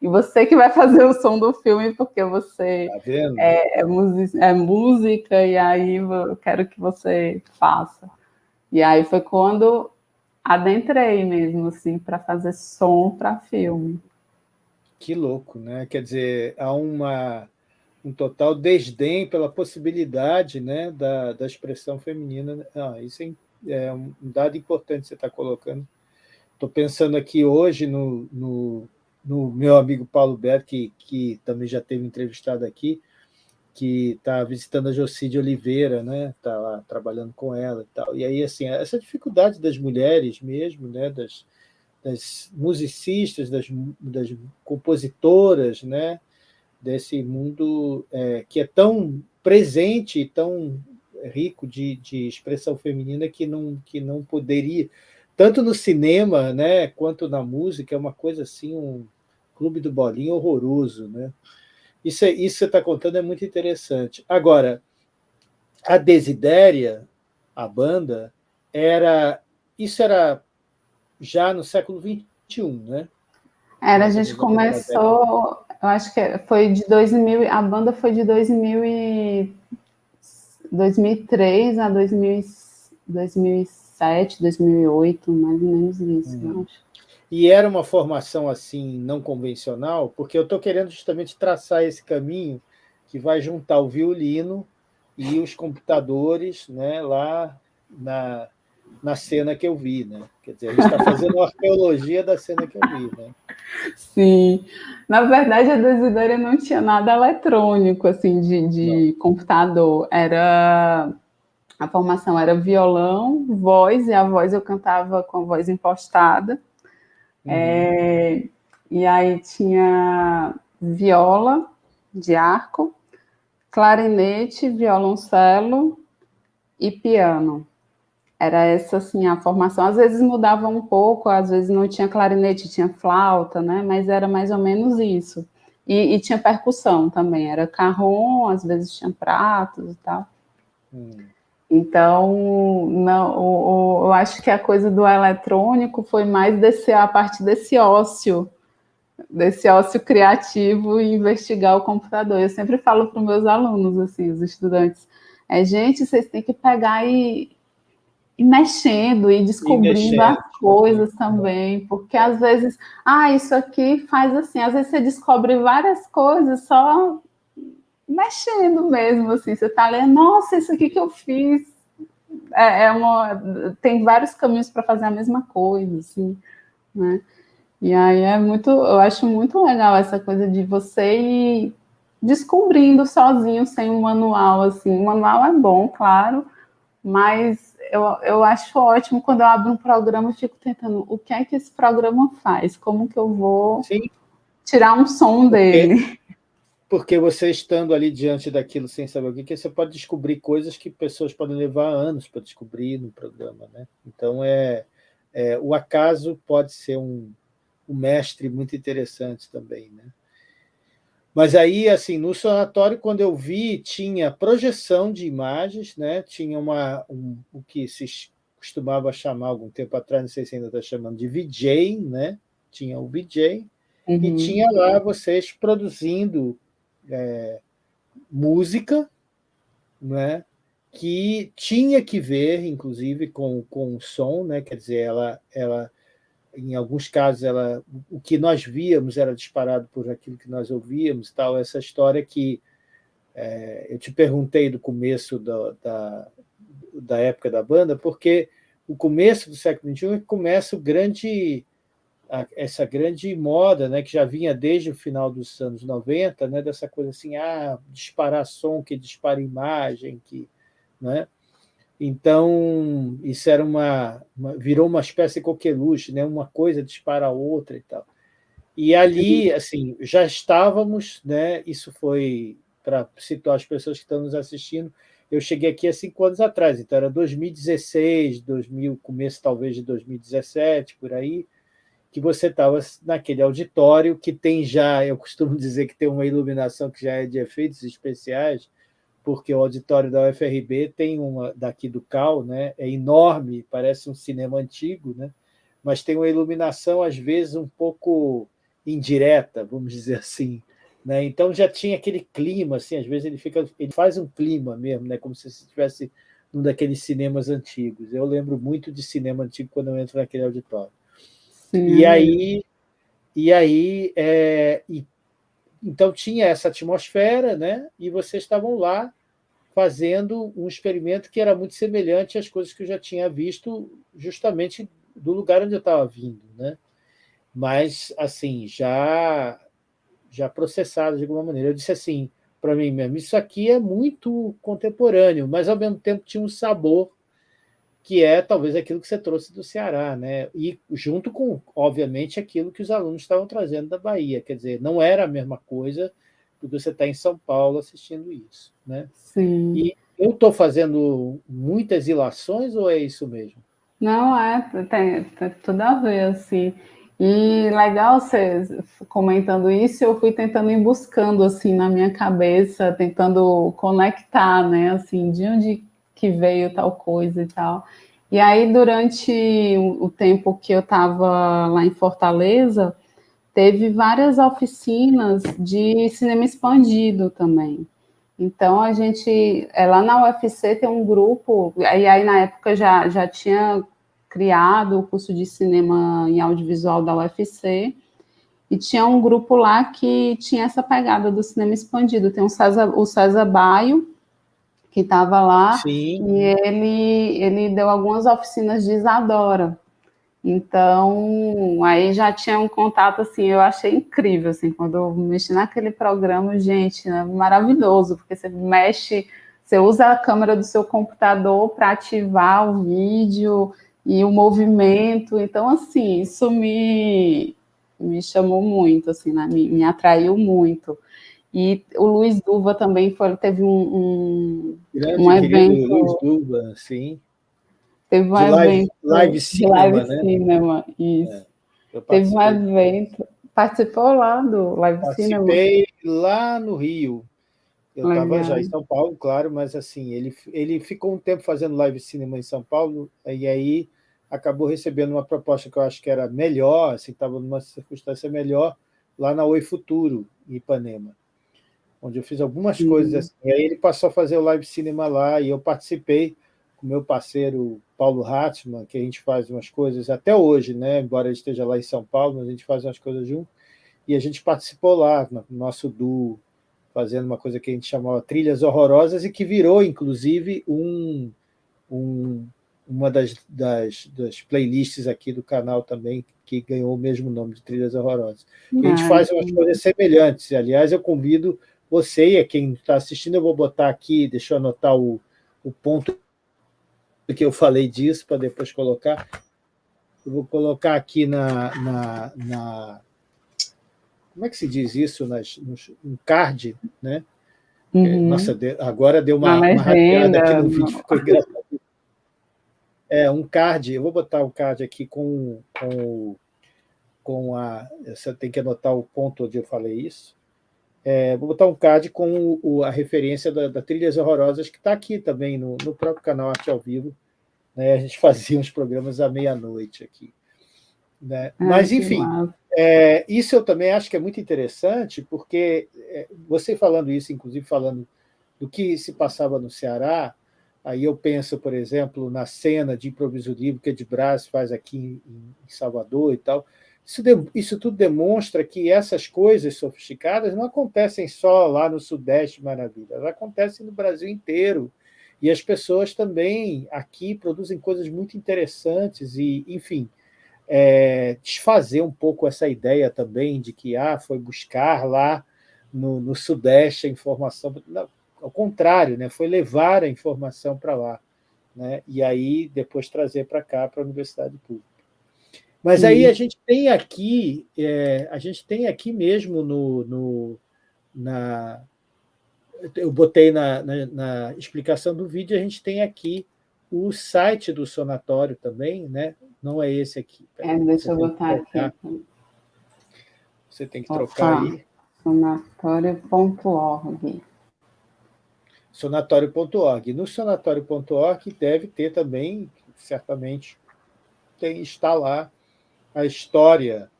E você que vai fazer o som do filme, porque você tá é, é, é, música, e aí eu quero que você faça. E aí foi quando adentrei mesmo, assim, para fazer som para filme. Que louco, né? Quer dizer, há uma, um total desdém pela possibilidade né, da, da expressão feminina. Ah, isso é é um dado importante que você está colocando. Estou pensando aqui hoje no, no, no, meu amigo Paulo Berto, que, que também já teve entrevistado aqui, que está visitando a Jocide Oliveira, né? Está lá trabalhando com ela e tal. E aí, assim, essa dificuldade das mulheres mesmo, né? Das, das musicistas, das, das compositoras, né? Desse mundo é, que é tão presente tão rico de, de expressão feminina que não, que não poderia, tanto no cinema né, quanto na música, é uma coisa assim, um clube do bolinho horroroso. Né? Isso, é, isso que você está contando é muito interessante. Agora, a Desidéria, a banda, era isso era já no século XXI, né? Era, a gente começou, eu acho que foi de 2000, a banda foi de 2000 e, 2003 a 2000, 2007, 2008, mais ou menos isso, hum. eu acho. E era uma formação assim não convencional, porque eu estou querendo justamente traçar esse caminho que vai juntar o violino e os computadores né, lá na, na cena que eu vi. Né? Quer dizer, a gente está fazendo uma arqueologia da cena que eu vi. Né? Sim. Na verdade, a Desidéria não tinha nada eletrônico, assim, de, de computador. Era... A formação era violão, voz, e a voz eu cantava com a voz impostada. Uhum. É, e aí tinha viola de arco, clarinete, violoncelo e piano. Era essa, assim, a formação. Às vezes mudava um pouco, às vezes não tinha clarinete, tinha flauta, né? Mas era mais ou menos isso. E, e tinha percussão também, era carrom, às vezes tinha pratos e tal. Hum. Então, não, o, o, eu acho que a coisa do eletrônico foi mais desse, a parte desse ócio, desse ócio criativo e investigar o computador. Eu sempre falo para os meus alunos, assim, os estudantes, é, gente, vocês têm que pegar e e mexendo e descobrindo e as coisas também, porque às vezes, ah, isso aqui faz assim, às vezes você descobre várias coisas só mexendo mesmo, assim, você tá lendo, nossa, isso aqui que eu fiz, é, é uma, tem vários caminhos para fazer a mesma coisa, assim, né, e aí é muito, eu acho muito legal essa coisa de você ir descobrindo sozinho, sem um manual, assim, o manual é bom, claro, mas eu, eu acho ótimo quando eu abro um programa e fico tentando, o que é que esse programa faz? Como que eu vou Sim. tirar um som dele? Porque você estando ali diante daquilo sem saber o que, você pode descobrir coisas que pessoas podem levar anos para descobrir no programa. Né? Então, é, é, o acaso pode ser um, um mestre muito interessante também. Né? Mas aí, assim, no sanatório, quando eu vi, tinha projeção de imagens, né? tinha uma, um, o que se costumava chamar algum tempo atrás, não sei se ainda está chamando de VJ, né? tinha o VJ, uhum. e tinha lá vocês produzindo é, música, né? que tinha que ver, inclusive, com, com o som, né? quer dizer, ela, ela em alguns casos, ela, o que nós víamos era disparado por aquilo que nós ouvíamos, tal, essa história que é, eu te perguntei do começo da, da, da, época da banda, porque o começo do século XXI é começa o grande, a, essa grande moda, né, que já vinha desde o final dos anos 90, né, dessa coisa assim, ah, disparar som que dispara imagem, que, né, então, isso era uma, uma, virou uma espécie de coqueluche, né? uma coisa dispara a outra e tal. E ali, assim, já estávamos, né? isso foi para situar as pessoas que estão nos assistindo, eu cheguei aqui há cinco anos atrás, então era 2016, 2000, começo talvez de 2017, por aí, que você estava naquele auditório que tem já, eu costumo [LAUGHS] dizer que tem uma iluminação que já é de efeitos especiais, porque o auditório da UFRB tem uma, daqui do CAL, né, é enorme, parece um cinema antigo, né, mas tem uma iluminação, às vezes, um pouco indireta, vamos dizer assim. Né? Então já tinha aquele clima, assim, às vezes ele, fica, ele faz um clima mesmo, né? como se estivesse num daqueles cinemas antigos. Eu lembro muito de cinema antigo quando eu entro naquele auditório. Sim. E aí, e aí é, e então tinha essa atmosfera, né? e vocês estavam lá fazendo um experimento que era muito semelhante às coisas que eu já tinha visto justamente do lugar onde eu estava vindo. Né? Mas, assim, já, já processado de alguma maneira. Eu disse assim, para mim mesmo, isso aqui é muito contemporâneo, mas, ao mesmo tempo, tinha um sabor que é talvez aquilo que você trouxe do Ceará, né? e junto com, obviamente, aquilo que os alunos estavam trazendo da Bahia. Quer dizer, não era a mesma coisa do que você está em São Paulo assistindo isso. Né? Sim. E eu estou fazendo muitas ilações ou é isso mesmo? Não, é, tem, tem tudo a ver, assim. E legal você comentando isso, eu fui tentando ir buscando, assim, na minha cabeça, tentando conectar, né, assim, de onde que veio tal coisa e tal. E aí, durante o tempo que eu estava lá em Fortaleza, teve várias oficinas de cinema expandido também. Então, a gente, é, lá na UFC tem um grupo, e aí na época já, já tinha criado o curso de cinema em audiovisual da UFC, e tinha um grupo lá que tinha essa pegada do cinema expandido. Tem um César, o César Baio, que estava lá, Sim. e ele, ele deu algumas oficinas de Isadora. Então, aí já tinha um contato, assim, eu achei incrível, assim, quando eu mexi naquele programa, gente, né, maravilhoso, porque você mexe, você usa a câmera do seu computador para ativar o vídeo e o movimento, então, assim, isso me, me chamou muito, assim, né, me, me atraiu muito. E o Luiz Duva também foi, teve um, um, Grande, um evento... Luiz Duva, sim. Teve um de live, evento... Live cinema, live né? cinema, isso. É, teve um evento... Participou lá do live Participei cinema? Participei lá no Rio. Eu estava já em São Paulo, claro, mas assim, ele, ele ficou um tempo fazendo live cinema em São Paulo, e aí acabou recebendo uma proposta que eu acho que era melhor, assim, estava numa circunstância melhor, lá na Oi Futuro, em Ipanema onde eu fiz algumas uhum. coisas assim. E aí ele passou a fazer o live cinema lá, e eu participei com meu parceiro Paulo Hartmann, que a gente faz umas coisas até hoje, né? embora ele esteja lá em São Paulo, mas a gente faz umas coisas junto, e a gente participou lá, no nosso duo, fazendo uma coisa que a gente chamava Trilhas Horrorosas, e que virou, inclusive, um, um, uma das, das, das, playlists aqui do canal também, que ganhou o mesmo nome de Trilhas Horrorosas. E a gente faz umas coisas semelhantes, aliás, eu convido você e quem está assistindo, eu vou botar aqui, deixa eu anotar o, o ponto que eu falei disso, para depois colocar. Eu vou colocar aqui na, na, na como é que se diz isso? Nas, no, card, né? Uhum. Nossa, agora deu uma, uma rateada aqui no vídeo, ficou engraçado. É, um card, eu vou botar o card aqui com, com, com a... Você tem que anotar o ponto onde eu falei isso. É, vou botar um card com o, a referência da, da, Trilhas Horrorosas, que está aqui também no, no, próprio canal Arte ao Vivo. Né? A gente [LAUGHS] fazia uns programas à meia-noite aqui. Né? Mas, enfim, é, isso eu também acho que é muito interessante, porque é, você falando isso, inclusive falando do que se passava no Ceará, aí eu penso, por exemplo, na cena de improviso livre que a de Brás faz aqui em, em Salvador e tal, isso, de, isso tudo demonstra que essas coisas sofisticadas não acontecem só lá no Sudeste, maravilha, elas acontecem no Brasil inteiro. E as pessoas também aqui produzem coisas muito interessantes e, enfim, é, desfazer um pouco essa ideia também de que ah, foi buscar lá no, no Sudeste a informação. Não, ao contrário, né, foi levar a informação para lá. Né, e aí depois trazer para cá, para a Universidade Pública. Mas aí a gente tem aqui, é, a gente tem aqui mesmo no, no na, eu botei na, na, na, explicação do vídeo, a gente tem aqui o site do sonatório também, né? Não é esse aqui. É, deixa eu botar aqui. Você tem que trocar aí. Sonatório.org. Sonatório.org. No sonatório.org deve ter também, certamente, tem, está lá a história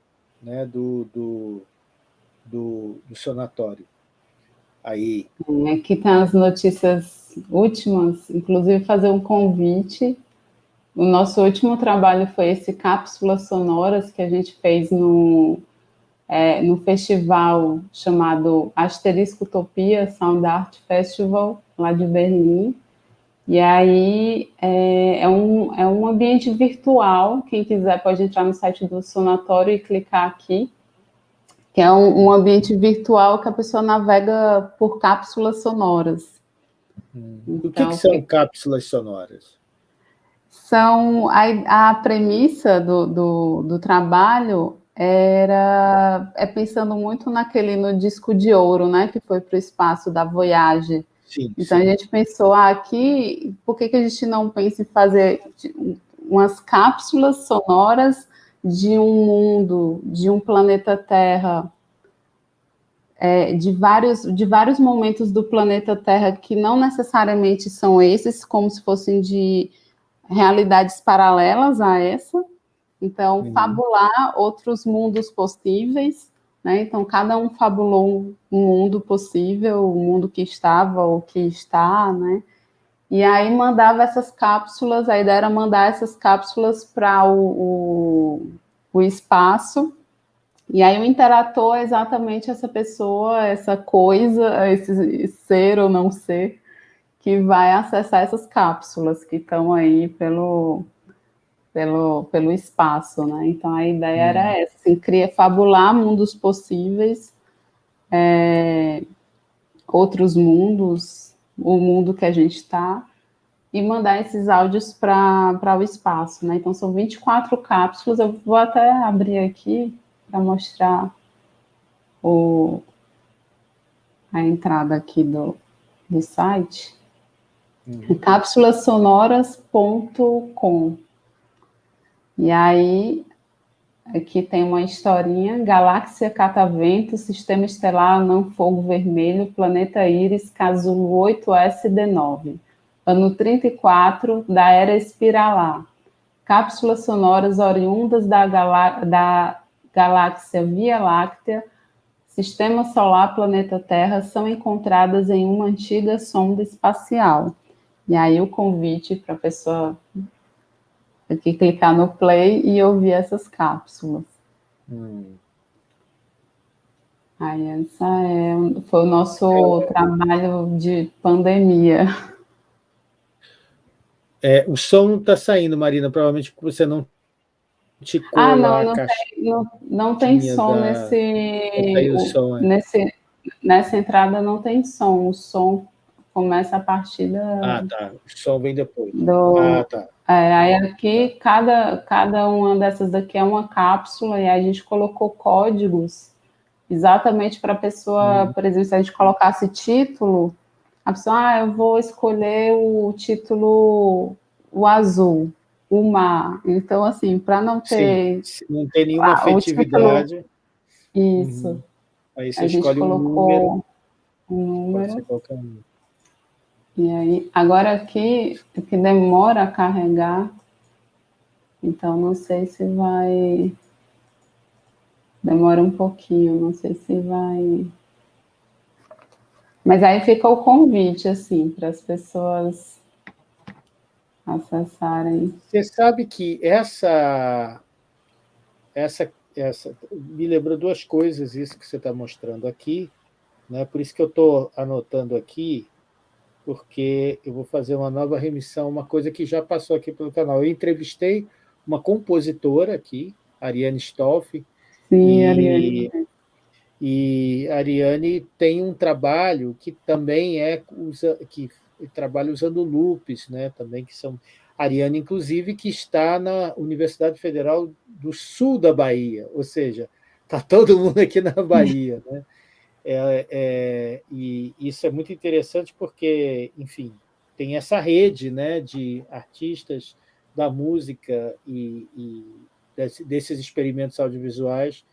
né, do, do, do, do sonatório. Aí. Aqui estão tá as notícias últimas, inclusive fazer um convite. O nosso último trabalho foi esse Cápsulas Sonoras que a gente fez no, é, no festival chamado Asterisco Utopia Sound Art Festival, lá de Berlim. E aí é, é, um, é um ambiente virtual, quem quiser pode entrar no site do Sonatório e clicar aqui, que é um, um ambiente virtual que a pessoa navega por cápsulas sonoras. Hum. Então, o que, que são cápsulas sonoras? São a, a premissa do, do, do, trabalho era é pensando muito naquele no disco de ouro, né, que foi para o espaço da Voyage, Sim, então sim. a gente pensou, ah, aqui, por que, que a gente não pensa em fazer umas cápsulas sonoras de um mundo, de um planeta Terra, é, de, vários, de vários momentos do planeta Terra que não necessariamente são esses, como se fossem de realidades paralelas a essa. Então, uhum. fabular outros mundos possíveis, né? Então, cada um fabulou um mundo possível, o um mundo que estava ou que está, né? E aí mandava essas cápsulas, a ideia era mandar essas cápsulas para o, o, o, espaço, e aí o interator é exatamente essa pessoa, essa coisa, esse ser ou não ser, que vai acessar essas cápsulas que estão aí pelo, pelo, pelo espaço, né? Então a ideia hum. era essa, assim, cria, fabular mundos possíveis, é, outros mundos, o mundo que a gente está, e mandar esses áudios para o espaço, né? Então, são 24 cápsulas, eu vou até abrir aqui para mostrar o, a entrada aqui do, do site, uhum. cápsulasonoras.com. E aí, aqui tem uma historinha, Galáxia Catavento, Sistema Estelar Não Fogo Vermelho, Planeta Íris, Casulo 8SD9 ano 34 da Era Espiralar. Cápsulas sonoras oriundas da, galá da galáxia Via Láctea, Sistema Solar, Planeta Terra, são encontradas em uma antiga sonda espacial. E aí o convite para a pessoa aqui clicar no play e ouvir essas cápsulas. Hum. Aí essa é, foi o nosso trabalho de pandemia. É, o som não está saindo, Marina, provavelmente porque você não ticou ah, não, não, tem, não, não tem som da... nesse, o som, é. nesse... Nessa entrada não tem som, o som começa a partir da... Ah, tá, o som vem depois. Do... Ah, tá. É, aí aqui, cada, cada uma dessas daqui é uma cápsula, e a gente colocou códigos exatamente para a pessoa, hum. por exemplo, se a gente colocasse título, a pessoa, ah, eu vou escolher o título, o azul, o mar. Então, assim, para não ter... Sim, não ter nenhuma ah, afetividade. Título, isso. Uhum. Aí você a escolhe um número. Um número. E aí, agora aqui, que demora a carregar, então não sei se vai... Demora um pouquinho, não sei se vai... Mas aí fica o convite, assim, para as pessoas acessarem. Você sabe que essa, essa, essa me lembrou duas coisas, isso que você está mostrando aqui, né? por isso que eu estou anotando aqui, porque eu vou fazer uma nova remissão, uma coisa que já passou aqui pelo canal. Eu entrevistei uma compositora aqui, Ariane Stoff, Sim, e, Ariane. E Ariane tem um trabalho que também é usa, que trabalha usando loops, né? Também que são Ariane, inclusive, que está na Universidade Federal do Sul da Bahia, ou seja, está todo mundo aqui na Bahia, né? [LAUGHS] É, é, e isso é muito interessante porque, enfim, tem essa rede né, de artistas da música e, e desses experimentos audiovisuais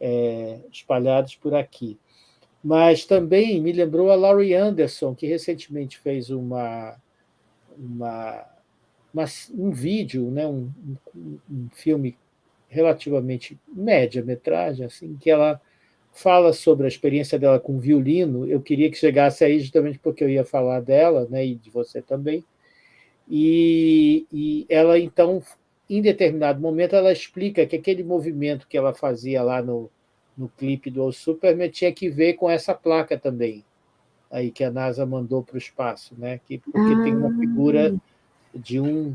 é, espalhados por aqui. Mas também me lembrou a Laurie Anderson, que recentemente fez uma, uma, uma um vídeo, né, um, um, um filme relativamente média-metragem, assim, que ela fala sobre a experiência dela com violino. Eu queria que chegasse aí justamente porque eu ia falar dela, né, e de você também. E, e ela, então, em determinado momento, ela explica que aquele movimento que ela fazia lá no, no clipe do Superman tinha que ver com essa placa também, aí que a NASA mandou para o espaço, né? que, porque ah. tem uma figura ah. de um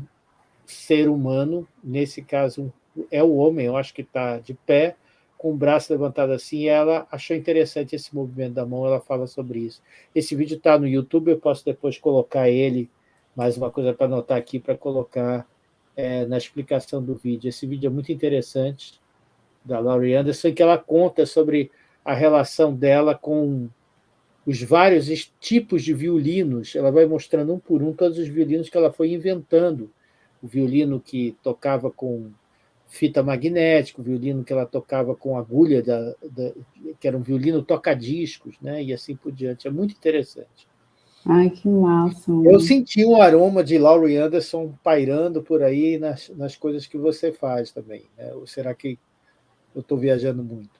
ser humano, nesse caso é o homem, eu acho que está de pé, com o braço levantado assim, ela achou interessante esse movimento da mão, ela fala sobre isso. Esse vídeo está no YouTube, eu posso depois colocar ele, mais uma coisa para anotar aqui, para colocar é, na explicação do vídeo. Esse vídeo é muito interessante, da Laurie Anderson, que ela conta sobre a relação dela com os vários tipos de violinos. Ela vai mostrando um por um todos os violinos que ela foi inventando o violino que tocava com fita magnética, o violino que ela tocava com agulha, da, da, que era um violino toca-discos, né? e assim por diante. É muito interessante. Ai, que massa. Eu senti um aroma de Laurie Anderson pairando por aí nas, nas coisas que você faz também. Né? Ou será que eu estou viajando muito?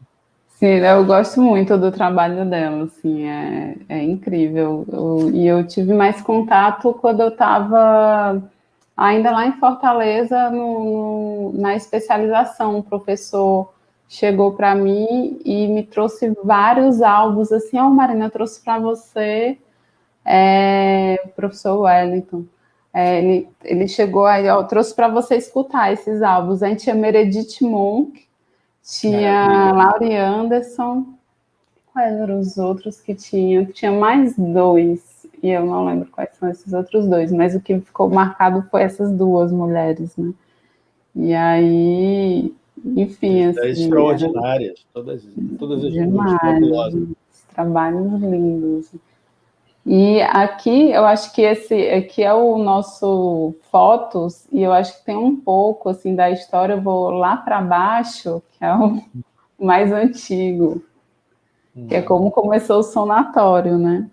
Sim, eu gosto muito do trabalho dela, assim, é, é incrível. Eu, e eu tive mais contato quando eu estava ainda lá em Fortaleza, no, no, na especialização. O professor chegou para mim e me trouxe vários álbuns, assim, ó, oh, Marina, eu trouxe para você é, o professor Wellington. É, ele, ele chegou aí, ó, trouxe para você escutar esses álbuns. A gente tinha Meredith Monk, tinha Laurie Anderson, quais eram os outros que tinha? Tinha mais dois, e eu não lembro quais são esses outros dois, mas o que ficou marcado foi essas duas mulheres, né? E aí, enfim, assim... Extraordinárias, todas, todas as demais, trabalhos lindos. E aqui, eu acho que esse aqui é o nosso fotos, e eu acho que tem um pouco, assim, da história, eu vou lá para baixo, que é o [LAUGHS] mais antigo, hum. que é como começou o sonatório, né?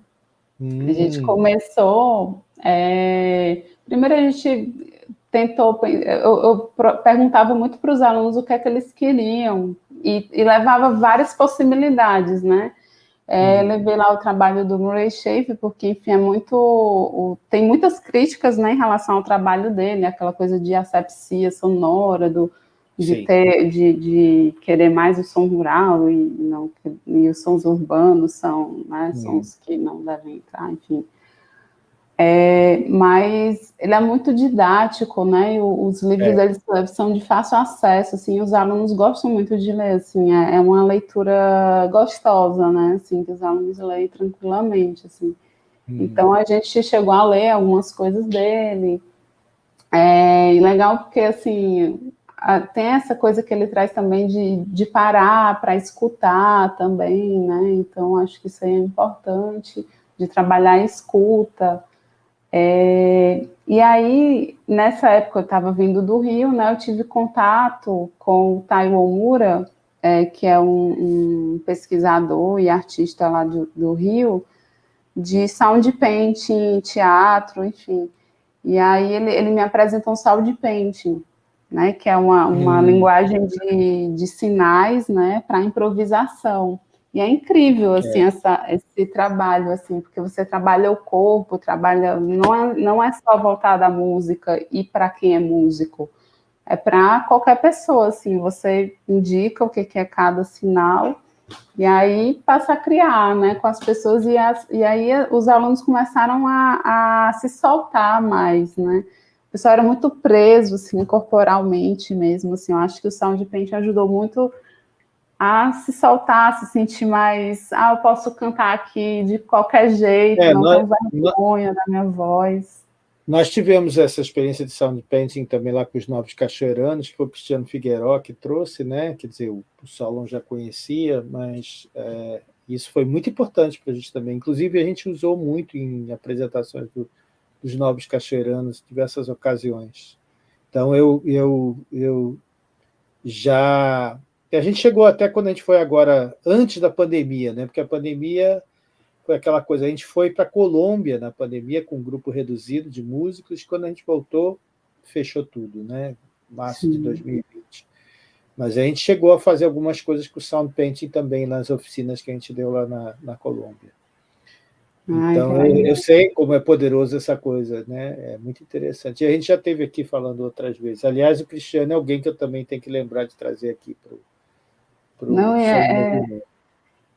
Hum. A gente hum. começou, é, primeiro a gente tentou, eu, eu perguntava muito para os alunos o que é que eles queriam, e, e levava várias possibilidades, né? É, uhum. levei lá o trabalho do Murray Schaefer, porque, enfim, é muito, o, tem muitas críticas né, em relação ao trabalho dele, aquela coisa de asepsia sonora, do, de, ter, de, de, querer mais o som rural e, não, e os sons urbanos são né, uhum. sons que não devem entrar, enfim. É, mas ele é muito didático, né? E os livros é. dele são de fácil acesso, assim, os alunos gostam muito de ler, assim, é, é, uma leitura gostosa, né? Assim, que os alunos leem tranquilamente, assim. Hum. Então a gente chegou a ler algumas coisas dele. É legal porque assim a, tem essa coisa que ele traz também de, de parar para escutar também, né? Então acho que isso aí é importante de trabalhar a escuta. É, e aí, nessa época, eu estava vindo do Rio, né, eu tive contato com o Taiwo Mura, é, que é um, um, pesquisador e artista lá do, do, Rio, de sound painting, teatro, enfim. E aí ele, ele me apresentou um sound painting, né, que é uma, uma hum. linguagem de, de sinais, né, para improvisação. E é incrível, assim, é. Essa, esse trabalho, assim, porque você trabalha o corpo, trabalha, não é, não é só voltado à música e para quem é músico, é para qualquer pessoa, assim, você indica o que, que é cada sinal, e aí passa a criar, né, com as pessoas, e, as, e aí os alunos começaram a, a se soltar mais, né, o pessoal era muito preso, assim, corporalmente mesmo, assim, eu acho que o Sound Paint ajudou muito a se soltar, se sentir mais, ah, eu posso cantar aqui de qualquer jeito, é, não nós, tenho vergonha da minha voz. Nós tivemos essa experiência de sound painting também lá com os Novos Cachoeiranos, que foi o Cristiano Figueiró que trouxe, né? quer dizer, o, o Solon já conhecia, mas é, isso foi muito importante para a gente também. Inclusive, a gente usou muito em apresentações do, dos Novos Cachoeiranos, em diversas ocasiões. Então, eu, eu, eu já e a gente chegou até quando a gente foi agora, antes da pandemia, né? porque a pandemia foi aquela coisa, a gente foi para a Colômbia na pandemia com um grupo reduzido de músicos, quando a gente voltou, fechou tudo, né? março Sim. de 2020. Mas a gente chegou a fazer algumas coisas com o Sound Painting também nas oficinas que a gente deu lá na, na Colômbia. Então, Ai, eu, eu, sei como é poderoso essa coisa, né? É muito interessante. E a gente já teve aqui falando outras vezes. Aliás, o Cristiano é alguém que eu também tenho que lembrar de trazer aqui para o não, é, é,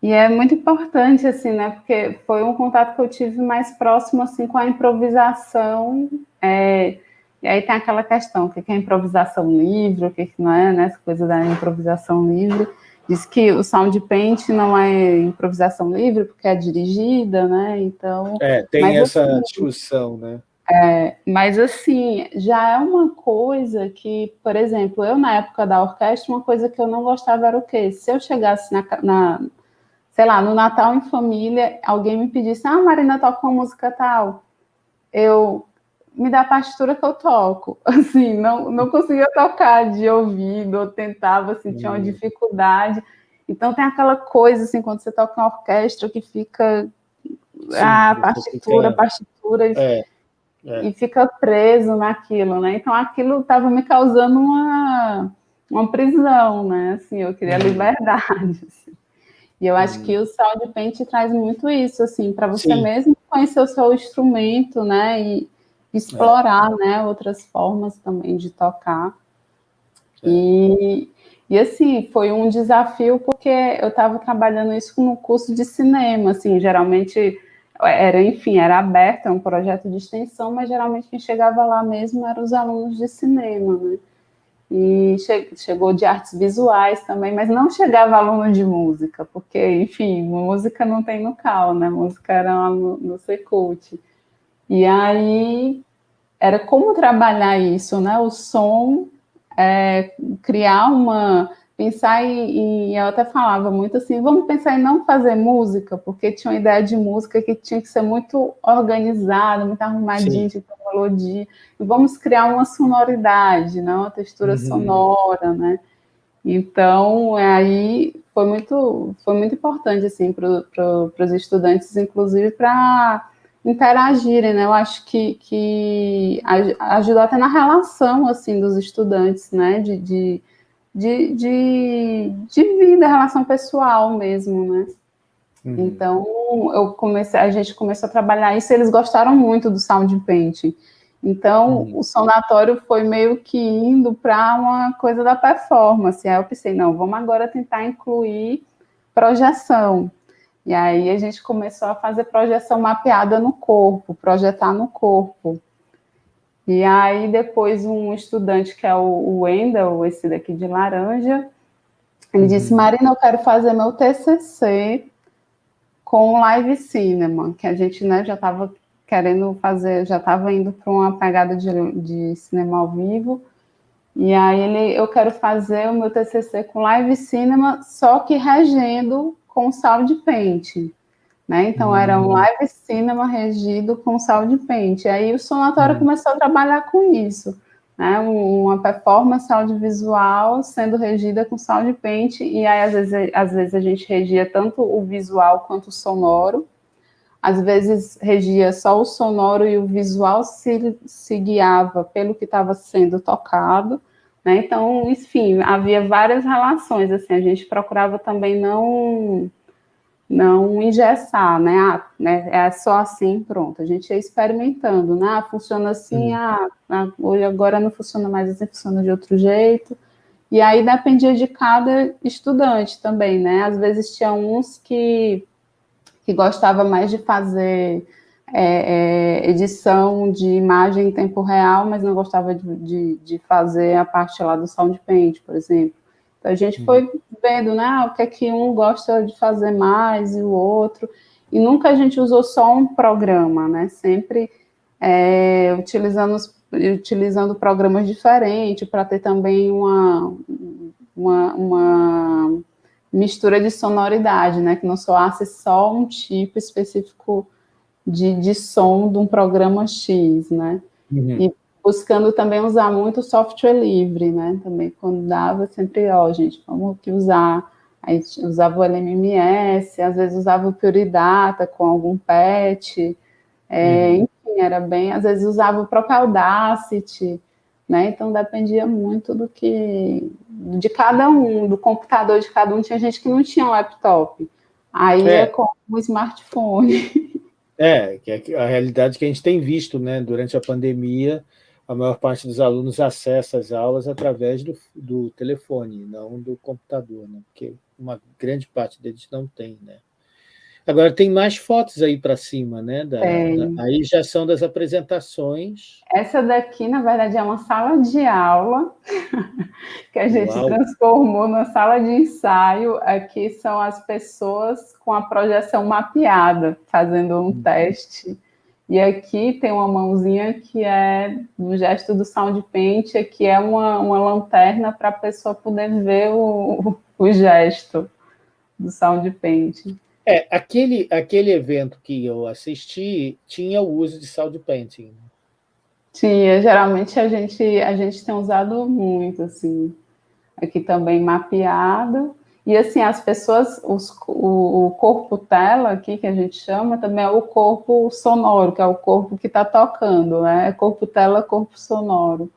e é muito importante, assim, né? Porque foi um contato que eu tive mais próximo, assim, com a improvisação. É, e aí tem aquela questão, o que é improvisação livre, o que não é, né? Essa coisa da improvisação livre. Diz que o sound paint não é improvisação livre, porque é dirigida, né? Então... É, tem essa assim, discussão, né? É, mas assim, já é uma coisa que, por exemplo, eu na época da orquestra, uma coisa que eu não gostava era o quê? Se eu chegasse na, na sei lá, no Natal em família, alguém me pedisse, ah, Marina, toca uma música tal. Eu me dá a partitura que eu toco. [LAUGHS] Assim, não, não conseguia tocar de ouvido, eu tentava, assim, tinha uma hum. dificuldade. Então tem aquela coisa, assim, quando você toca uma orquestra que fica Sim, a partitura, a partitura, é, é. e fica preso naquilo, né? Então aquilo estava me causando uma, uma prisão, né? Assim, eu queria hum. liberdade. [LAUGHS] Assim. E eu acho hum. que o Sound Paint traz muito isso, assim, para você Sim. mesmo conhecer o seu instrumento, né? E explorar, é. né? Outras formas também de tocar. É. E, e assim, foi um desafio porque eu estava trabalhando isso no curso de cinema, assim, geralmente era, enfim, era aberto, é um projeto de extensão, mas geralmente quem chegava lá mesmo eram os alunos de cinema, né? e che chegou de artes visuais também, mas não chegava aluno de música, porque, enfim, música não tem no CAL, né? Música era no, no Secult. E aí era como trabalhar isso, né? O som, é, criar uma pensar em, eu até falava muito assim, vamos pensar em não fazer música, porque tinha uma ideia de música que tinha que ser muito organizada, muito arrumadinha, de melodia, e vamos criar uma sonoridade, né? uma textura uhum. sonora, né? Então, aí foi muito, foi muito importante, assim, para pro, os estudantes, inclusive, para interagirem, né? Eu acho que, que ajudou até na relação, assim, dos estudantes, né? de, de de, de, de vida, relação pessoal mesmo, né? Uhum. Então, eu comecei, a gente começou a trabalhar isso, eles gostaram muito do sound painting. Então, uhum. o sonatório foi meio que indo para uma coisa da performance. Aí eu pensei, não, vamos agora tentar incluir projeção. E aí a gente começou a fazer projeção mapeada no corpo, projetar no corpo. E aí depois um estudante, que é o Wendel, esse daqui de laranja, ele uhum. disse, Marina, eu quero fazer meu TCC com live cinema, que a gente né, já estava querendo fazer, já estava indo para uma pegada de, de cinema ao vivo, e aí ele, eu quero fazer o meu TCC com live cinema, só que regendo com sound paint. Né? Então, uhum. era um live cinema regido com sound paint. Aí o sonatório uhum. começou a trabalhar com isso, né? uma performance audiovisual sendo regida com sound paint, e aí às vezes, às vezes a gente regia tanto o visual quanto o sonoro, às vezes regia só o sonoro e o visual se, se guiava pelo que estava sendo tocado, né? Então, enfim, havia várias relações, assim, a gente procurava também não não engessar, né? Ah, né? É só assim, pronto. A gente ia experimentando, né? Ah, funciona assim, ah, ah, hoje agora não funciona mais assim, funciona de outro jeito. E aí dependia de cada estudante também, né? Às vezes tinha uns que, que gostava mais de fazer é, é, edição de imagem em tempo real, mas não gostava de, de, de fazer a parte lá do sound paint, por exemplo. A gente uhum. foi vendo, né, o que é que um gosta de fazer mais e o outro, e nunca a gente usou só um programa, né, sempre é, utilizando, utilizando programas diferentes para ter também uma, uma, uma mistura de sonoridade, né, que não soasse só um tipo específico de, de som de um programa X, né, uhum. e buscando também usar muito software livre, né? Também quando dava, sempre, ó, gente, vamos que usar. Aí usava o LMMS, às vezes usava o Pure Data com algum patch, é, uhum. enfim, era bem, às vezes usava o próprio Audacity, né? Então dependia muito do que, de cada um, do computador de cada um, tinha gente que não tinha um laptop, aí é, é com o smartphone. [LAUGHS] É, que é a realidade que a gente tem visto, né, durante a pandemia, a maior parte dos alunos acessa as aulas através do, do telefone, não do computador, né? porque uma grande parte deles não tem. Né? Agora, tem mais fotos aí para cima, né? Da, da, aí já são das apresentações. Essa daqui, na verdade, é uma sala de aula [LAUGHS] que a gente Uau. transformou numa sala de ensaio. Aqui são as pessoas com a projeção mapeada, fazendo um hum. teste e aqui tem uma mãozinha que é no gesto do sound paint, que é uma, uma lanterna para a pessoa poder ver o, o gesto do sound paint. É, aquele, aquele evento que eu assisti tinha o uso de sound painting. Tinha, geralmente a gente, a gente tem usado muito, assim, aqui também mapeado, e assim, as pessoas, os, o, o, corpo tela aqui, que a gente chama, também é o corpo sonoro, que é o corpo que está tocando, né? É corpo tela, corpo sonoro,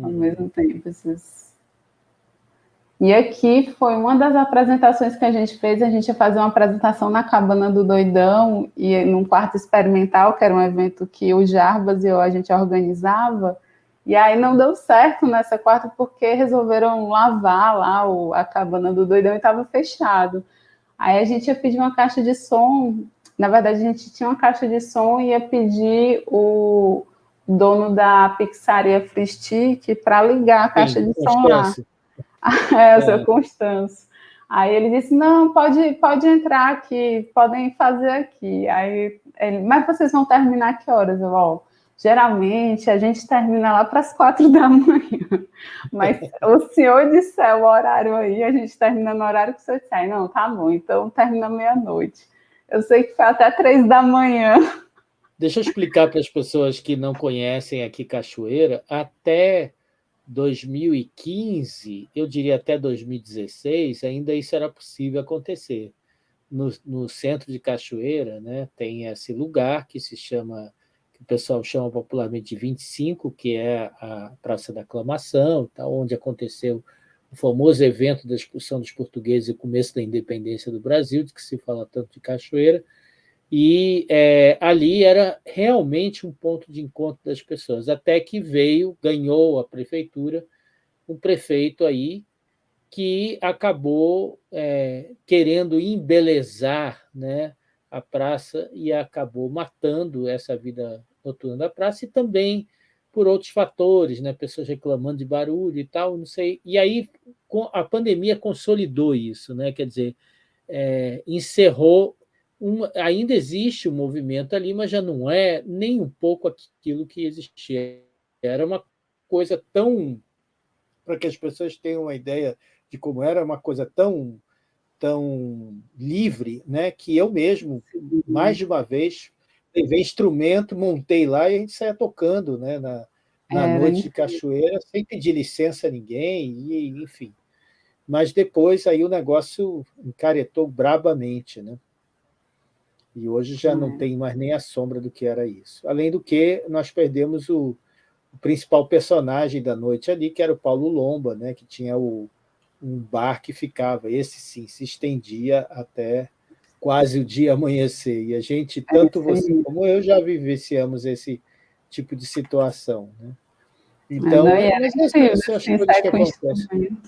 ao uhum. mesmo tempo, esses e aqui foi uma das apresentações que a gente fez, a gente ia fazer uma apresentação na Cabana do Doidão, e num quarto experimental, que era um evento que o Jarbas e eu a gente organizava, e aí não deu certo nessa quarta, porque resolveram lavar lá o, a Cabana do Doidão e estava fechado. Aí a gente ia pedir uma caixa de som, na verdade a gente tinha uma caixa de som e ia pedir o dono da pizzaria Free Stick para ligar a caixa Sim, de som lá. [LAUGHS] é, o seu é. Constâncio. Aí ele disse, não, pode, pode entrar aqui, podem fazer aqui. Aí ele, mas vocês vão terminar que horas? Eu, ó, geralmente a gente termina lá para as quatro [LAUGHS] da manhã. Mas o senhor disser o horário aí, a gente termina no horário que o senhor disser. Não, tá bom, então termina meia-noite. Eu sei que foi até três da manhã. Deixa eu explicar para as pessoas que não conhecem aqui Cachoeira, até 2015, eu diria até 2016, ainda isso era possível acontecer. No, no, centro de Cachoeira, né, tem esse lugar que se chama, que o pessoal chama popularmente de 25, que é a Praça da Aclamação, tá, onde aconteceu o famoso evento da expulsão dos portugueses e começo da independência do Brasil, de que se fala tanto de Cachoeira, e é, ali era realmente um ponto de encontro das pessoas, até que veio, ganhou a prefeitura, um prefeito aí que acabou é, querendo embelezar né, a praça e acabou matando essa vida noturna da praça e também por outros fatores, né, pessoas reclamando de barulho e tal, não sei. E aí a pandemia consolidou isso, né, quer dizer, é, encerrou um, ainda existe o um movimento ali, mas já não é nem um pouco aquilo que existia. Era uma coisa tão... Para que as pessoas tenham uma ideia de como era, uma coisa tão, tão livre, né, que eu mesmo, mais de uma vez, levei instrumento, montei lá e a gente saia tocando né, na, na é, noite de cachoeira, sem pedir licença a ninguém, e, enfim. Mas depois aí o negócio encaretou brabamente, né? E hoje já não é. tem mais nem a sombra do que era isso. Além do que, nós perdemos o, o principal personagem da noite ali, que era o Paulo Lomba, né, que tinha o, um bar que ficava, esse sim, se estendia até quase o dia amanhecer. E a gente, tanto você como eu, já vivenciamos esse tipo de situação. Né? Então, mas, não, mas essas são coisas que acontecem.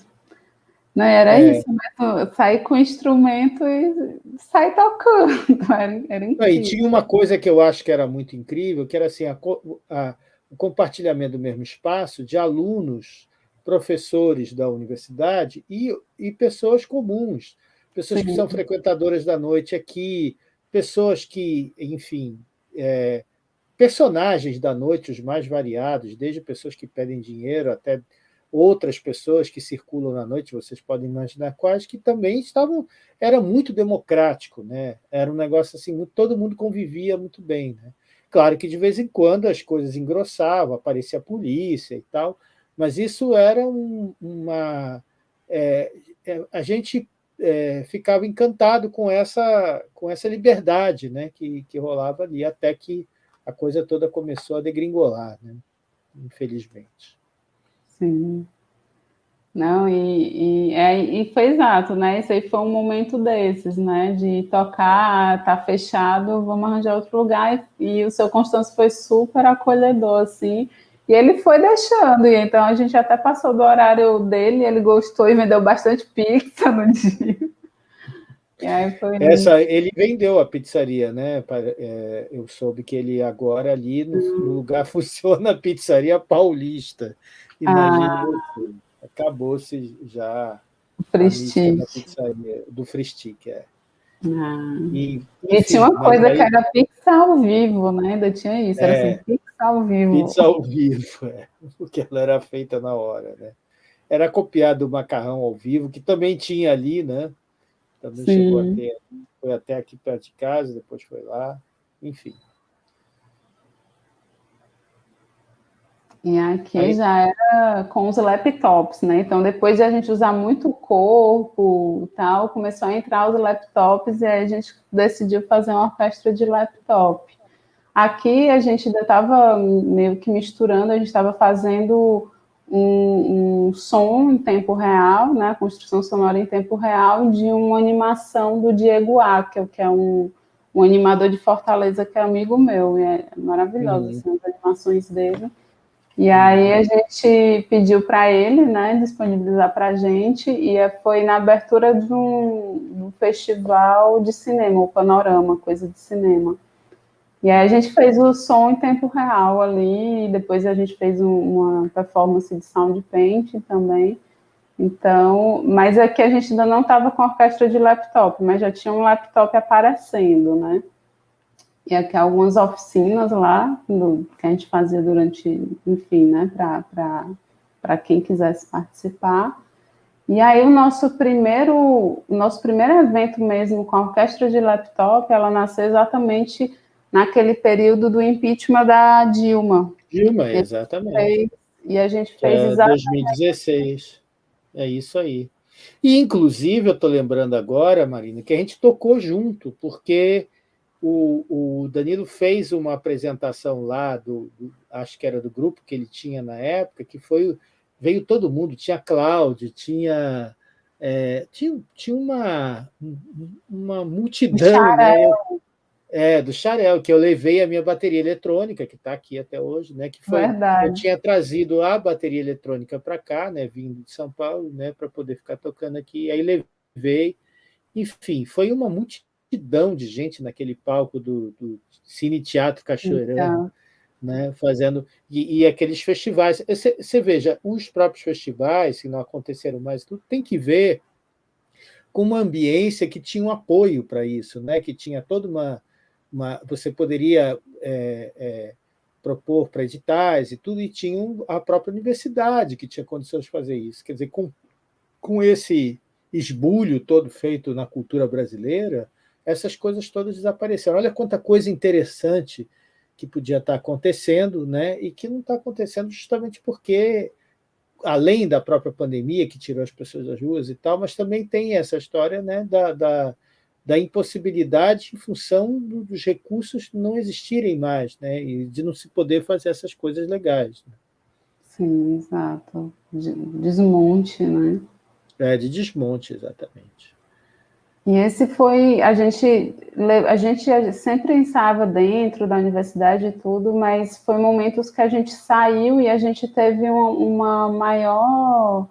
Não, era é. isso, né? Sair com o instrumento e sair tocando. [LAUGHS] Era, era incrível. E tinha uma coisa que eu acho que era muito incrível, que era assim, a, a, o compartilhamento do mesmo espaço de alunos, professores da universidade e, e pessoas comuns, pessoas Sim. que são frequentadoras da noite aqui, pessoas que, enfim, é, personagens da noite, os mais variados, desde pessoas que pedem dinheiro até outras pessoas que circulam na noite, vocês podem imaginar quais, que também estavam... Era muito democrático, né? era um negócio assim, todo mundo convivia muito bem. Né? Claro que de vez em quando as coisas engrossavam, aparecia a polícia e tal, mas isso era um, uma... É, é, a gente é, ficava encantado com essa, com essa liberdade né, que, que rolava ali, até que a coisa toda começou a degringolar, né, infelizmente. Sim. Não, e, e, é, e foi exato, né? Isso aí foi um momento desses, né? De tocar, tá fechado, vamos arranjar outro lugar. E, e o seu Constâncio foi super acolhedor, assim. E ele foi deixando, e então a gente até passou do horário dele, ele gostou e vendeu bastante pizza no [LAUGHS] dia. Essa, ele vendeu a pizzaria, né? É, eu soube que ele agora ali no lugar [LAUGHS] funciona a pizzaria paulista. Imagina ah. Acabou-se já do Fristic, é. Ah. E, enfim, e, tinha uma coisa aí... que era pizza ao vivo, né? Ainda tinha isso, era é, assim, pizza ao vivo. Pizza ao vivo, é, [LAUGHS] porque ela era feita na hora, né? Era copiado o macarrão ao vivo, que também tinha ali, né? Também Sim. chegou a ter, foi até aqui perto de casa, depois foi lá, enfim. E aqui Aí... já era com os laptops, né? Então, depois de a gente usar muito o corpo tal, começou a entrar os laptops e aí a gente decidiu fazer uma orquestra de laptop. Aqui a gente ainda estava meio que misturando, a gente estava fazendo um, um, som em tempo real, né? Construção sonora em tempo real de uma animação do Diego Akel, que é um, um animador de Fortaleza que é amigo meu, e é maravilhoso, uhum. assim, as animações dele. E aí a gente pediu para ele, né, disponibilizar para a gente, e é, foi na abertura de um, de um, festival de cinema, o Panorama, coisa de cinema. E aí a gente fez o som em tempo real ali, e depois a gente fez um, uma performance de sound painting também. Então, mas aqui a gente ainda não estava com orquestra de laptop, mas já tinha um laptop aparecendo, né? E aqui algumas oficinas lá, do, que a gente fazia durante, enfim, né, para quem quisesse participar. E aí o nosso primeiro, nosso primeiro evento mesmo com a orquestra de laptop, ela nasceu exatamente naquele período do impeachment da Dilma. Dilma, exatamente. Fez, e a gente fez é, exatamente... 2016, é isso aí. E, inclusive, eu estou lembrando agora, Marina, que a gente tocou junto, porque o, o Danilo fez uma apresentação lá, do, do, acho que era do grupo que ele tinha na época, que foi veio todo mundo, tinha Cláudio, tinha, é, tinha, tinha uma, uma multidão, né? É, do Xarel, que eu levei a minha bateria eletrônica, que está aqui até hoje, né? Que foi, Verdade. Eu tinha trazido a bateria eletrônica para cá, né? Vindo de São Paulo, né? Para poder ficar tocando aqui. Aí levei, enfim, foi uma multidão multidão de gente naquele palco do, do Cine Teatro Cachoeirão, então. né, fazendo... E, e, aqueles festivais. Você, veja, os próprios festivais, que não aconteceram mais, tudo tem que ver com uma ambiência que tinha um apoio para isso, né, que tinha toda uma... uma você poderia... É, é, propor para editais e tudo, e tinha a própria universidade que tinha condições de fazer isso. Quer dizer, com, com esse esbulho todo feito na cultura brasileira, essas coisas todas desapareceram. Olha quanta coisa interessante que podia estar acontecendo, né? e que não está acontecendo justamente porque, além da própria pandemia, que tirou as pessoas das ruas e tal, mas também tem essa história né, da, da, da impossibilidade em função dos recursos não existirem mais, né? e de não se poder fazer essas coisas legais. Né? Sim, exato. De desmonte, né? É, de desmonte, exatamente. E esse foi, a gente, a gente sempre ensaiava dentro da universidade e tudo, mas foi momentos que a gente saiu e a gente teve uma, uma maior,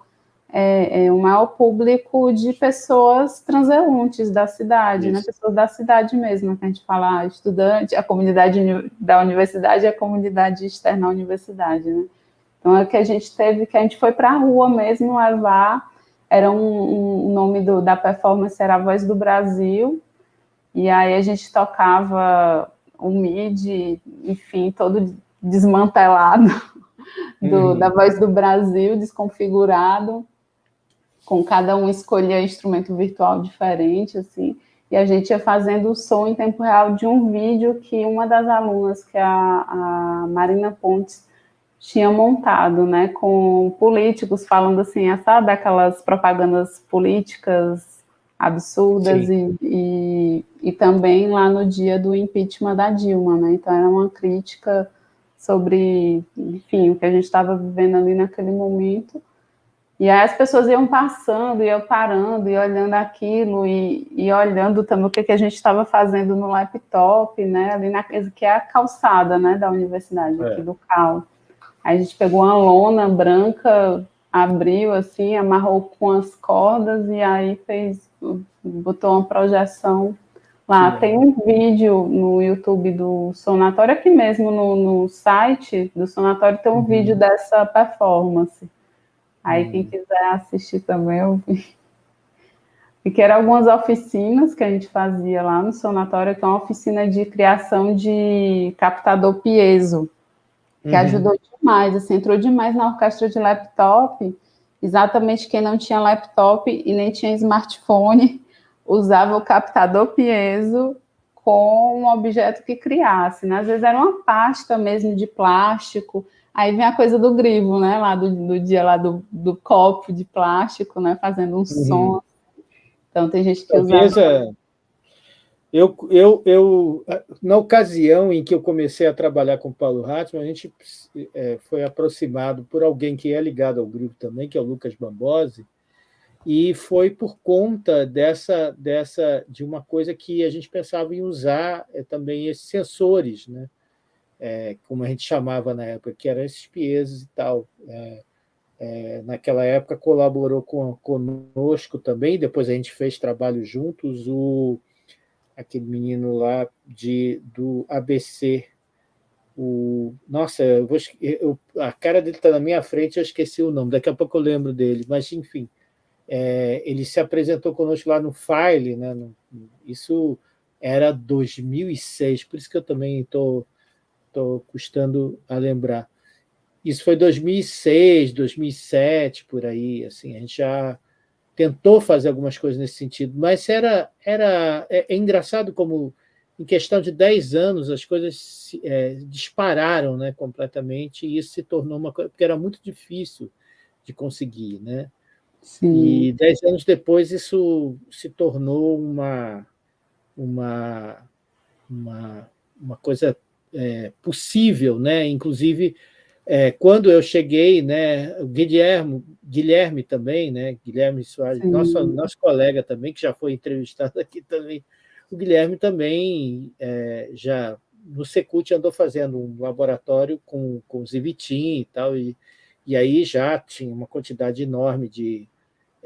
é, é, um maior público de pessoas transeuntes da cidade, né? pessoas da cidade mesmo, que a gente fala, ah, estudante, a comunidade da universidade e a comunidade externa à universidade, né? Então, é que a gente teve, que a gente foi para a rua mesmo levar era um, um nome do, da performance era a Voz do Brasil, e aí a gente tocava o MIDI, enfim, todo desmantelado do, uhum. da Voz do Brasil, desconfigurado, com cada um escolhia instrumento virtual diferente, assim, e a gente ia fazendo o som em tempo real de um vídeo que uma das alunas, que é a, a Marina Pontes, tinha montado, né, com políticos falando assim, é, sabe, aquelas propagandas políticas absurdas e, e, e, também lá no dia do impeachment da Dilma, né, então era uma crítica sobre, enfim, o que a gente estava vivendo ali naquele momento, e aí as pessoas iam passando, iam parando, e olhando aquilo, e, e olhando também o que, que a gente estava fazendo no laptop, né, ali na, que é a calçada, né, da universidade, é. aqui do CAL. Aí a gente pegou uma lona branca, abriu assim, amarrou com as cordas e aí fez, botou uma projeção lá. Sim. Tem um vídeo no YouTube do Sonatório, aqui mesmo no, no site do Sonatório tem um uhum. vídeo dessa performance. Aí uhum. quem quiser assistir também, eu vi. E que eram algumas oficinas que a gente fazia lá no Sonatório, que é uma oficina de criação de captador piezo que uhum. ajudou demais, assim, entrou demais na orquestra de laptop, exatamente quem não tinha laptop e nem tinha smartphone, [LAUGHS] usava o captador piezo com um objeto que criasse, né? Às vezes era uma pasta mesmo de plástico, Aí vem a coisa do grivo, né? Lá do, do dia lá do, do copo de plástico, né? Fazendo um uhum. som. Então tem gente que usa. Eu, eu, eu, na ocasião em que eu comecei a trabalhar com o Paulo Hartmann, a gente é, foi aproximado por alguém que é ligado ao grivo também, que é o Lucas Bambosi, e foi por conta dessa, dessa de uma coisa que a gente pensava em usar é, também esses sensores, né? É, como a gente chamava na época, que eram esses piesos e tal. É, é, naquela época colaborou com, conosco também, depois a gente fez trabalho juntos, o, aquele menino lá de, do ABC, o, nossa, eu vou, eu, a cara dele está na minha frente, eu esqueci o nome, daqui a pouco eu lembro dele, mas enfim, é, ele se apresentou conosco lá no File, né? No, isso era 2006, por isso que eu também estou tô, tô custando a lembrar. Isso foi 2006, 2007, por aí, assim, a gente já tentou fazer algumas coisas nesse sentido, mas era, era é, é engraçado como em questão de 10 anos as coisas é, dispararam né, completamente e isso se tornou uma coisa, porque era muito difícil de conseguir, né? Sim. E dez anos depois isso se tornou uma, uma, uma, uma coisa é, possível, né? inclusive é, quando eu cheguei, né, o Guilherme, Guilherme também, né, Guilherme Soares, nosso, nosso colega também, que já foi entrevistado [LAUGHS] aqui também, o Guilherme também é, já no Secult andou fazendo um laboratório com, com o Zivitim e tal, e, e aí já tinha uma quantidade enorme de,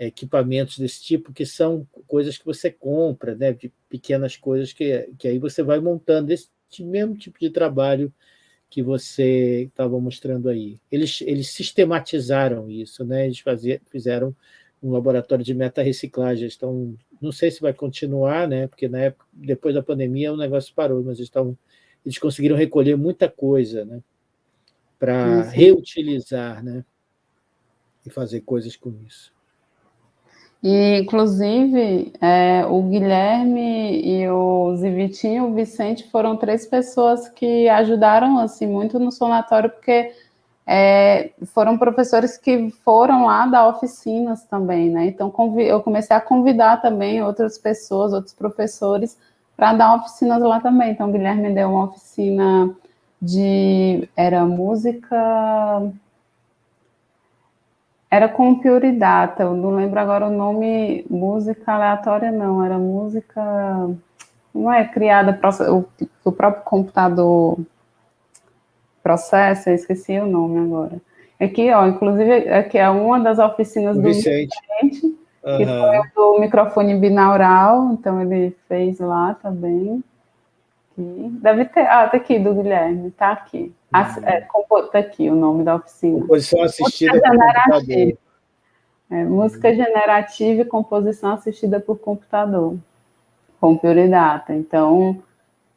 equipamentos desse tipo, que são coisas que você compra, né, de pequenas coisas que, que aí você vai montando esse mesmo tipo de trabalho que você estava mostrando aí. Eles, eles sistematizaram isso, né? eles faziam, fizeram um laboratório de meta-reciclagem, então não sei se vai continuar, né? porque na época, depois da pandemia o negócio parou, mas estão, eles conseguiram recolher muita coisa né? para reutilizar né? e fazer coisas com isso. E, inclusive, é, o Guilherme e o Zivitinho, o Vicente, foram três pessoas que ajudaram assim muito no sonatório, porque é, foram professores que foram lá dar oficinas também, né? Então, eu comecei a convidar também outras pessoas, outros professores, para dar oficinas lá também. Então, o Guilherme deu uma oficina de... era música era com Data, eu não lembro agora o nome, música aleatória não, era música, não é criada, o, o próprio computador processa, eu esqueci o nome agora. Aqui, ó, inclusive, aqui é uma das oficinas do Vicente, Vicente uhum. que foi do microfone binaural, então ele fez lá também. Deve ter, ah, tá aqui, do Guilherme, tá aqui. Uhum. É, tá aqui o nome da oficina. Composição assistida música generativa. É, música generativa e composição assistida por computador, com prioridade. Então,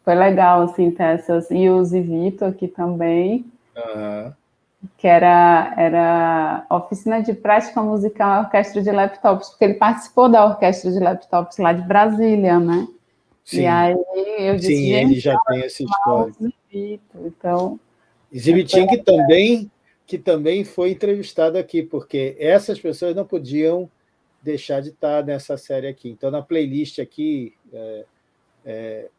foi legal, assim, ter essas... E o Zivito aqui também, uhum. que era, era oficina de prática musical orquestra de laptops, porque ele participou da orquestra de laptops lá de Brasília, né? Sim. E aí eu disse, Sim, ele já tem essa história. Então, Zibitin, que também, que também foi entrevistado aqui, porque essas pessoas não podiam deixar de estar nessa série aqui. Então, na playlist aqui, é, é,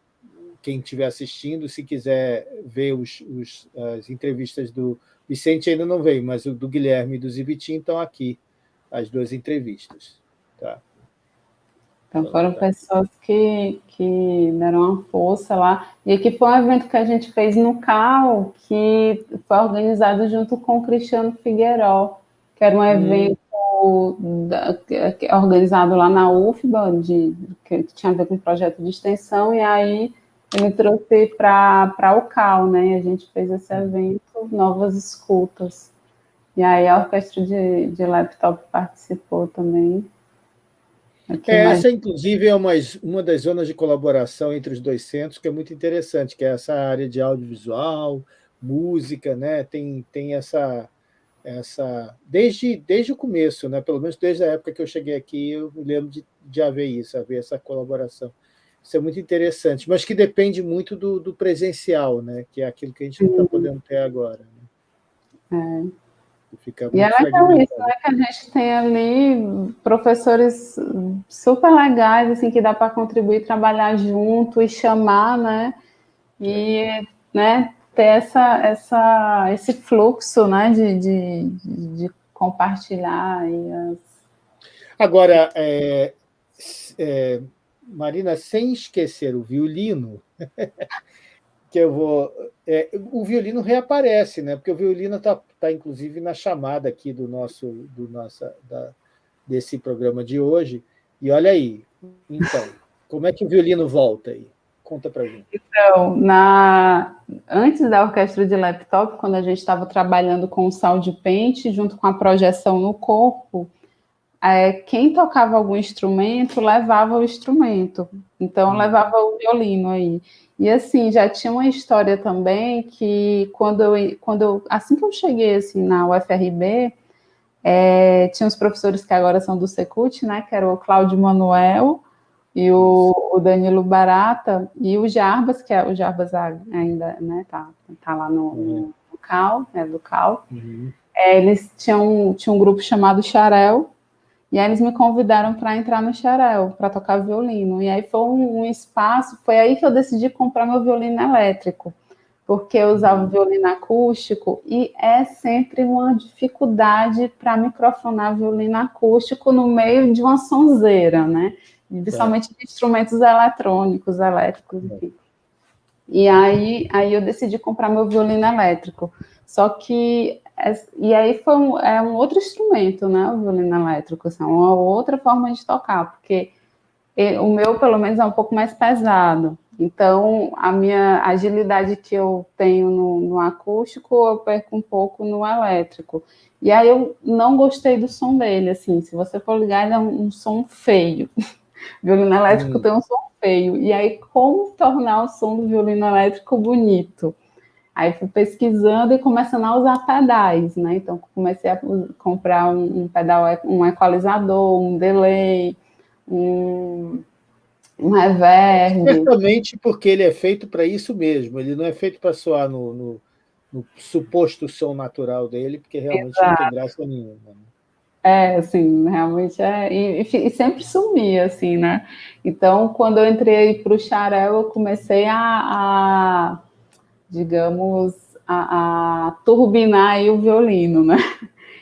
quem estiver assistindo, se quiser ver os, os, as entrevistas do Vicente, ainda não veio, mas o do Guilherme e do Zibitin estão aqui, as duas entrevistas. Tá? Então foram pessoas que, que deram uma força lá. E aqui foi um evento que a gente fez no CAL, que foi organizado junto com o Cristiano Figueiró, que era um hum. evento da, que, organizado lá na UFBA, de, que tinha a ver com projeto de extensão, e aí ele trouxe para o CAL, né? E a gente fez esse hum. evento, Novas Escutas. E aí a orquestra de, de laptop participou também. É, essa, inclusive, é uma, uma das zonas de colaboração entre os dois centros, que é muito interessante, que é essa área de audiovisual, música, né? tem, tem essa, essa desde, desde o começo, né? pelo menos desde a época que eu cheguei aqui, eu me lembro de, de haver isso, haver essa colaboração. Isso é muito interessante, mas que depende muito do, do presencial, né? que é aquilo que a gente não está podendo ter agora. É. Fica e é legal isso, né, que a gente tem ali professores super legais, assim, que dá para contribuir, trabalhar junto e chamar, né, e, né, ter essa, essa, esse fluxo, né, de, de, de compartilhar. As... Agora, é, é, Marina, sem esquecer o violino, [LAUGHS] que eu vou... É, o violino reaparece, né? porque o violino está, tá, inclusive, na chamada aqui do nosso, do nossa, da, desse programa de hoje. E olha aí, então, como é que o violino volta aí? Conta para gente. Então, na... antes da orquestra de laptop, quando a gente estava trabalhando com o sound paint, junto com a projeção no corpo, é, quem tocava algum instrumento levava o instrumento. Então, hum. levava o violino aí. E assim, já tinha uma história também que quando eu, quando eu, assim que eu cheguei assim, na UFRB, é, tinha os professores que agora são do Secult, né, que era o Cláudio Manuel e o, o, Danilo Barata e o Jarbas, que é o Jarbas ainda, né, tá, tá lá no, no, no Cal, né, do Cal. Uhum. É, eles tinham, tinham um grupo chamado Xarel, e aí eles me convidaram para entrar no Xarel, para tocar violino. E aí foi um, um, espaço, foi aí que eu decidi comprar meu violino elétrico, porque eu usava violino acústico e é sempre uma dificuldade para microfonar violino acústico no meio de uma sonzeira, né? Principalmente de instrumentos eletrônicos, elétricos, enfim. E aí, aí eu decidi comprar meu violino elétrico. Só que e aí foi um, é um outro instrumento, né, o violino elétrico, assim, uma outra forma de tocar, porque o meu, pelo menos, é um pouco mais pesado. Então, a minha agilidade que eu tenho no, no acústico, eu perco um pouco no elétrico. E aí eu não gostei do som dele, assim, se você for ligar, ele é um, um som feio. [LAUGHS] violino elétrico hum. tem um som feio. E aí, como tornar o som do violino elétrico bonito? Aí fui pesquisando e começando a usar pedais, né? Então comecei a comprar um, um pedal, um equalizador, um delay, um, um reverb. Certamente porque ele é feito para isso mesmo, ele não é feito para soar no, no, no, suposto som natural dele, porque realmente Exato. não tem graça nenhuma. Né? É, assim, realmente é. E, e, sempre sumia, assim, né? Então, quando eu entrei para o Xarel, eu comecei a, a digamos, a, a turbinar o violino, né?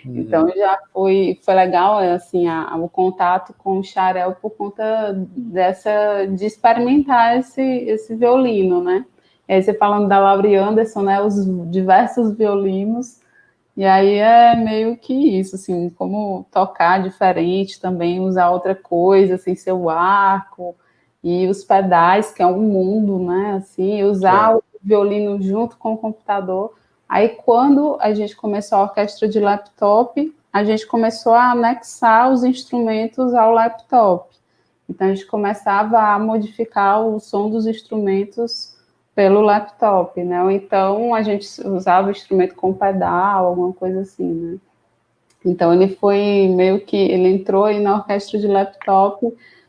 Uhum. Então já foi, foi legal assim a, o contato com o Xarel por conta dessa de experimentar esse, esse violino, né? E aí você falando da Laurie Anderson, né? Os diversos violinos e aí é meio que isso, assim, como tocar diferente também, usar outra coisa, sem assim, ser o arco e os pedais, que é um mundo, né? Assim, usar é. o violino junto com o computador. Aí, quando a gente começou a orquestra de laptop, a gente começou a anexar os instrumentos ao laptop. Então, a gente começava a modificar o som dos instrumentos pelo laptop, né? Então, a gente usava o instrumento com pedal, alguma coisa assim, né? Então, ele foi meio que... Ele entrou aí na orquestra de laptop,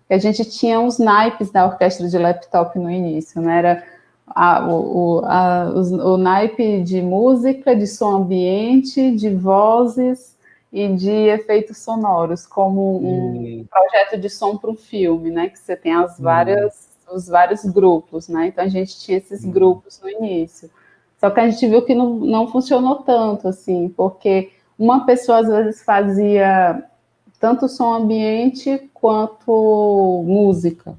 e a gente tinha os naipes da orquestra de laptop no início, né? Era a, o, a, o, o naipe de música, de som ambiente, de vozes e de efeitos sonoros, como um hum. projeto de som para um filme, né? Que você tem as hum. várias, hum. os vários grupos, né? Então a gente tinha esses hum. grupos no início. Só que a gente viu que não, não funcionou tanto, assim, porque uma pessoa às vezes fazia tanto som ambiente quanto música.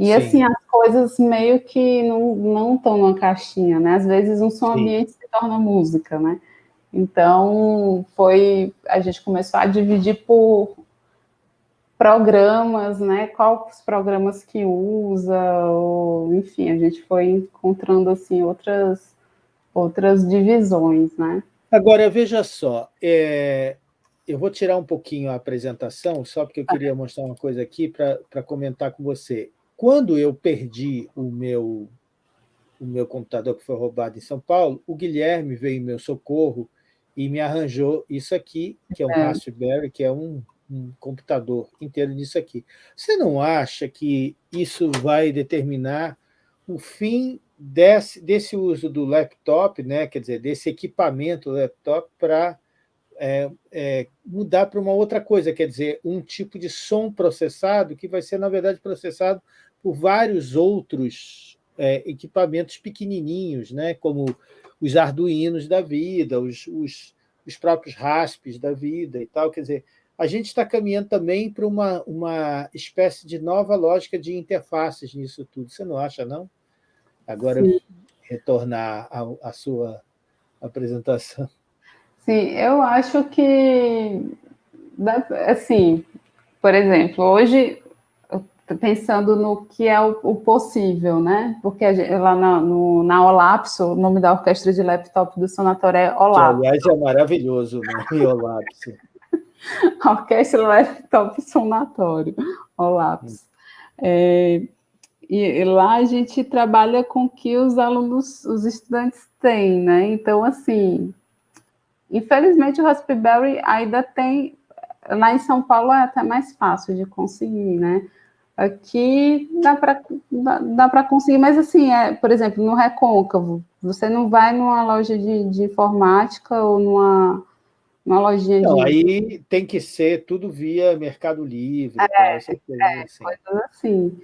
E Sim. assim, as coisas meio que não estão numa caixinha, né? Às vezes um som Sim. ambiente se torna música, né? Então, foi, a gente começou a dividir por programas, né? Quais os programas que usa, ou, enfim, a gente foi encontrando, assim, outras, outras divisões, né? Agora, veja só, é, eu vou tirar um pouquinho a apresentação, só porque eu queria mostrar uma coisa aqui para comentar com você. Quando eu perdi o meu, o meu computador que foi roubado em São Paulo, o Guilherme veio em meu socorro e me arranjou isso aqui, que é um é. Raspberry, que é um, um computador inteiro disso aqui. Você não acha que isso vai determinar o fim desse, desse uso do laptop, né, quer dizer, desse equipamento laptop para é, é, mudar para uma outra coisa, quer dizer, um tipo de som processado que vai ser, na verdade, processado por vários outros é, equipamentos pequenininhos, né, como os arduinos da vida, os, os, os próprios raspes da vida e tal, quer dizer, a gente está caminhando também para uma, uma espécie de nova lógica de interfaces nisso tudo. Você não acha, não? Agora, Sim. retornar à sua apresentação. Sim, eu acho que, assim, por exemplo, hoje, pensando no que é o, o possível, né? Porque gente, lá na, no, na Olapso, o nome da orquestra de laptop do Sonatório é Olapso. Que, aliás, é maravilhoso [LAUGHS] o nome Olapso. orquestra Laptop Sonatório, Olapso. É, e, e lá a gente trabalha com o que os alunos, os estudantes têm, né? Então, assim, Infelizmente, o Raspberry ainda tem, lá em São Paulo é até mais fácil de conseguir, né? Aqui dá para dá, dá conseguir, mas assim, é, por exemplo, no Recôncavo, você não vai numa loja de, de informática ou numa, numa lojinha não, de... aí tem que ser tudo via Mercado Livre, é, tal, é, assim. coisas assim.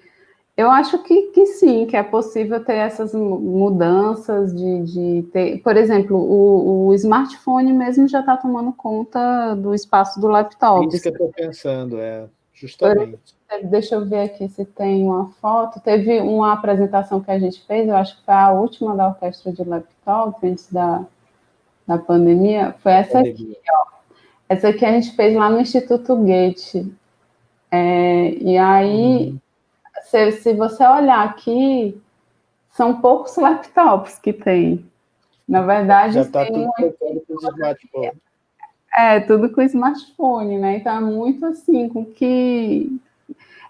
Eu acho que, que sim, que é possível ter essas mudanças de, de ter... Por exemplo, o, o smartphone mesmo já está tomando conta do espaço do laptop. Isso que eu estou pensando, é, justamente. Deixa eu ver aqui se tem uma foto. Teve uma apresentação que a gente fez, eu acho que foi a última da orquestra de laptop, antes da, da pandemia, foi essa aqui, ó. Essa aqui a gente fez lá no Instituto Goethe. É, e aí... Uhum se, se você olhar aqui, são poucos [LAUGHS] laptops que tem. Na verdade, Já está tudo smartphone. É, tudo com smartphone, né? Então é muito assim, com que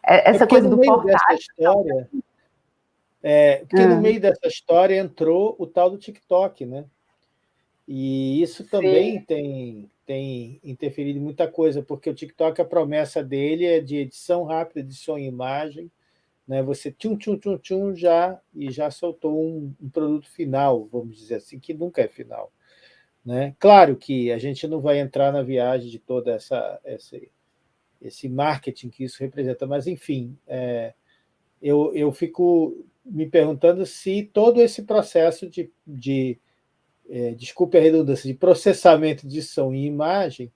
é, essa é coisa do portátil. História, é, porque é. no meio dessa história entrou o tal do TikTok, né? E isso também tem, tem interferido em muita coisa, porque o TikTok, a promessa dele é de edição rápida de som e imagem, né, você tchum, tchum, tchum, tchum, já, e já soltou um, um, produto final, vamos dizer assim, que nunca é final. Né? Claro que a gente não vai entrar na viagem de toda essa, essa esse marketing que isso representa, mas, enfim, é, eu, eu fico me perguntando se todo esse processo de, de é, desculpe a redundância, de processamento de som e imagem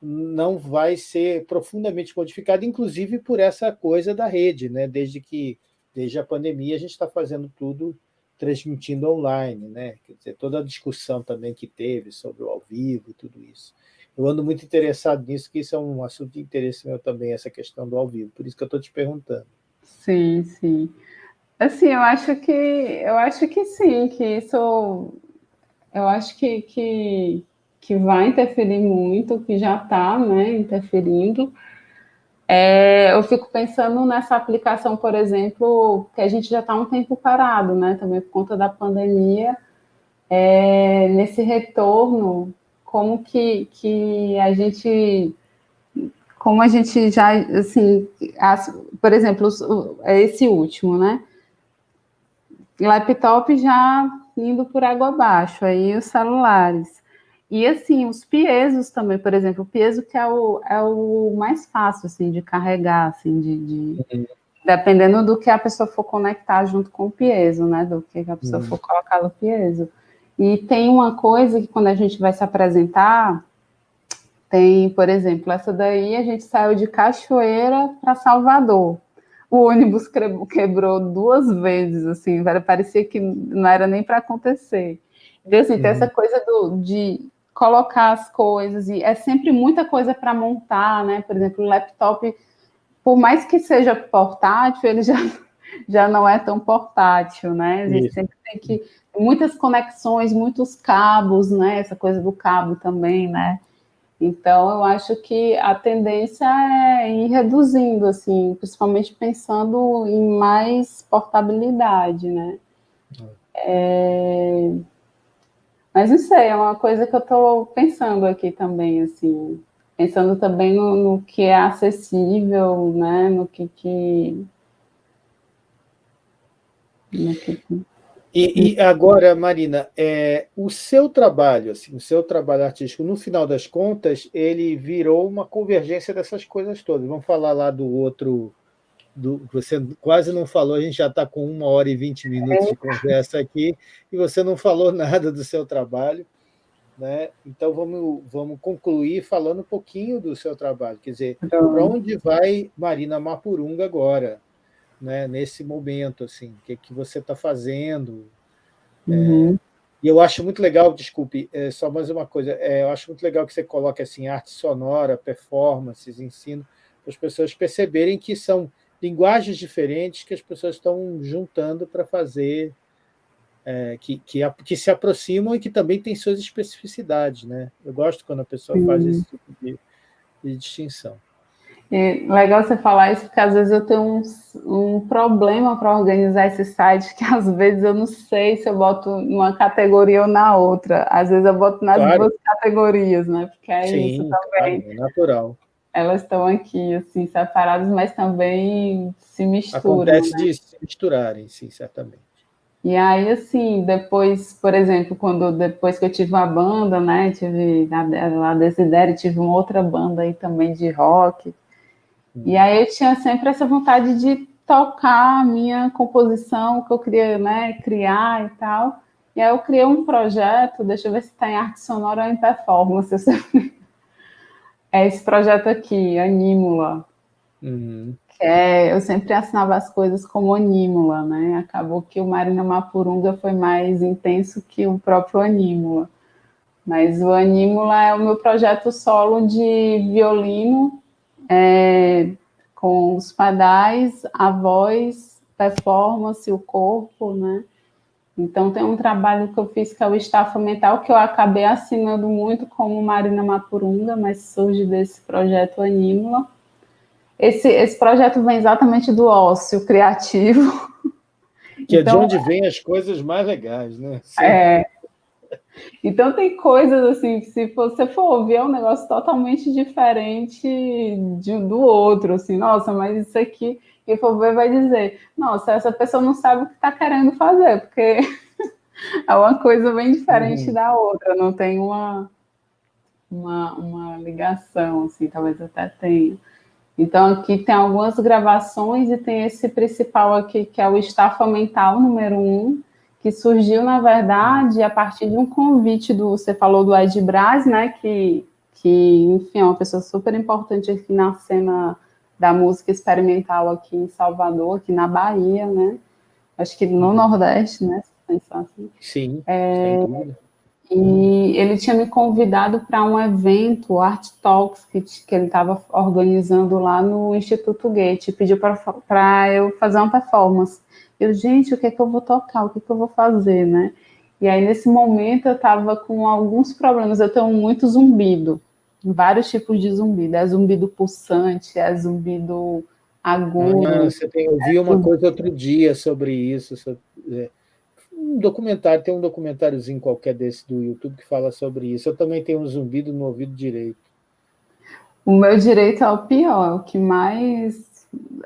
não vai ser profundamente modificado, inclusive por essa coisa da rede, né? desde que, desde a pandemia, a gente está fazendo tudo transmitindo online, né? Quer dizer, toda a discussão também que teve sobre o ao vivo e tudo isso. Eu ando muito interessado nisso, que isso é um assunto de interesse meu também, essa questão do ao vivo, por isso que eu estou te perguntando. Sim, sim. Assim, eu acho que eu acho que sim, que isso eu acho que, que que vai interferir muito, que já está né, interferindo. É, eu fico pensando nessa aplicação, por exemplo, que a gente já está um tempo parado, né, também por conta da pandemia, é, nesse retorno, como que, que a gente, como a gente já, assim, as, por exemplo, é esse último, né, laptop já indo por água abaixo, aí os celulares, e assim, os piesos também, por exemplo, o pieso que é o, é o mais fácil assim, de carregar, assim, de, de uhum. dependendo do que a pessoa for conectar junto com o pieso, né? Do que a pessoa uhum. for colocar no pieso. E tem uma coisa que quando a gente vai se apresentar, tem, por exemplo, essa daí a gente saiu de Cachoeira para Salvador. O ônibus quebrou duas vezes, assim, parecia que não era nem para acontecer. Então, assim, uhum. tem essa coisa do, de colocar as coisas, e é sempre muita coisa para montar, né? Por exemplo, o laptop, por mais que seja portátil, ele já, [LAUGHS] já não é tão portátil, né? A gente Isso. sempre tem que. Muitas conexões, muitos cabos, né? Essa coisa do cabo também, né? Então, eu acho que a tendência é ir reduzindo, assim, principalmente pensando em mais portabilidade, né? É... Mas não sei, é uma coisa que eu estou pensando aqui também, assim, pensando também no, no, que é acessível, né, no que que... No que, E, e agora, Marina, é, o seu trabalho, assim, o seu trabalho artístico, no final das contas, ele virou uma convergência dessas coisas todas. Vamos falar lá do outro, do, você quase não falou, a gente já está com uma hora e vinte minutos de conversa aqui, e você não falou [LAUGHS] nada do seu trabalho. Né? Então, vamos, vamos concluir falando um pouquinho do seu trabalho. Quer dizer, então... para onde vai Marina Mapurunga agora? Né, nesse momento, assim, o que, que você está fazendo? É, uhum. É, e eu acho muito legal, desculpe, é, só mais uma coisa, é, eu acho muito legal que você coloque assim, arte sonora, performances, ensino, para as pessoas perceberem que são linguagens diferentes que as pessoas estão juntando para fazer é, que, que, que, se aproximam e que também têm suas especificidades. Né? Eu gosto quando a pessoa faz esse tipo de, de distinção. É legal você falar isso, porque às vezes eu tenho um, um problema para organizar esse site, [LAUGHS] que às vezes eu não sei se eu boto numa categoria ou na outra. Às vezes eu boto nas claro. duas categorias, né? Porque é Sim, isso também. Claro, é natural. Elas estão aqui, assim, separadas, mas também se misturam. Acontece né? de se misturarem, sim, certamente. E aí, assim, depois, por exemplo, quando depois que eu tive uma banda, né, tive a, a Desidere, tive uma outra banda aí também de rock, e aí eu tinha sempre essa vontade de tocar a minha composição, que eu queria né, criar e tal, e aí eu criei um projeto, deixa eu ver se está em arte sonora ou em performance, é esse projeto aqui, Anímula, uhum é, eu sempre assinava as coisas como Anímula, né? Acabou que o Marina Mapurunga foi mais intenso que o próprio Anímula. Mas o Anímula é o meu projeto solo de violino, é, com os padais, a voz, performance, o corpo, né? Então tem um trabalho que eu fiz que é o Estafa Mental, que eu acabei assinando muito como Marina Mapurunga, mas surge desse projeto Anímula esse, esse projeto vem exatamente do ócio criativo. [LAUGHS] Que então, é de então, onde vêm as coisas mais legais, né? Sim. É. Então tem coisas assim se você for ouvir é um negócio totalmente diferente de, do outro, assim, nossa, mas isso aqui, quem for ver vai dizer, nossa, essa pessoa não sabe o que está querendo fazer, porque [LAUGHS] é uma coisa bem diferente uhum. da outra, não tem uma, uma, uma ligação, assim, talvez até tenha. Então, aqui tem algumas gravações e tem esse principal aqui, que é o Estafa Mental número um, que surgiu, na verdade, a partir de um convite do... Você falou do Ed Braz, né? Que, que, enfim, é uma pessoa super importante aqui na cena da música experimental aqui em Salvador, aqui na Bahia, né? Acho que no Nordeste, né? Se pensar assim. Sim, é, e ele tinha me convidado para um evento, Art Talks, que, que ele estava organizando lá no Instituto Goethe, pediu para eu fazer uma performance. Eu, gente, o que é que eu vou tocar? O que é que eu vou fazer, né? E aí, nesse momento, eu estava com alguns problemas. Eu tenho muito zumbido, vários tipos de zumbido. É zumbido pulsante, é zumbido agudo. Ah, você tem, eu vi uma coisa outro dia sobre isso, sobre, é, um documentário, tem um documentáriozinho qualquer desse do YouTube que fala sobre isso. Eu também tenho um zumbido no ouvido direito. O meu direito é o pior, é o que mais...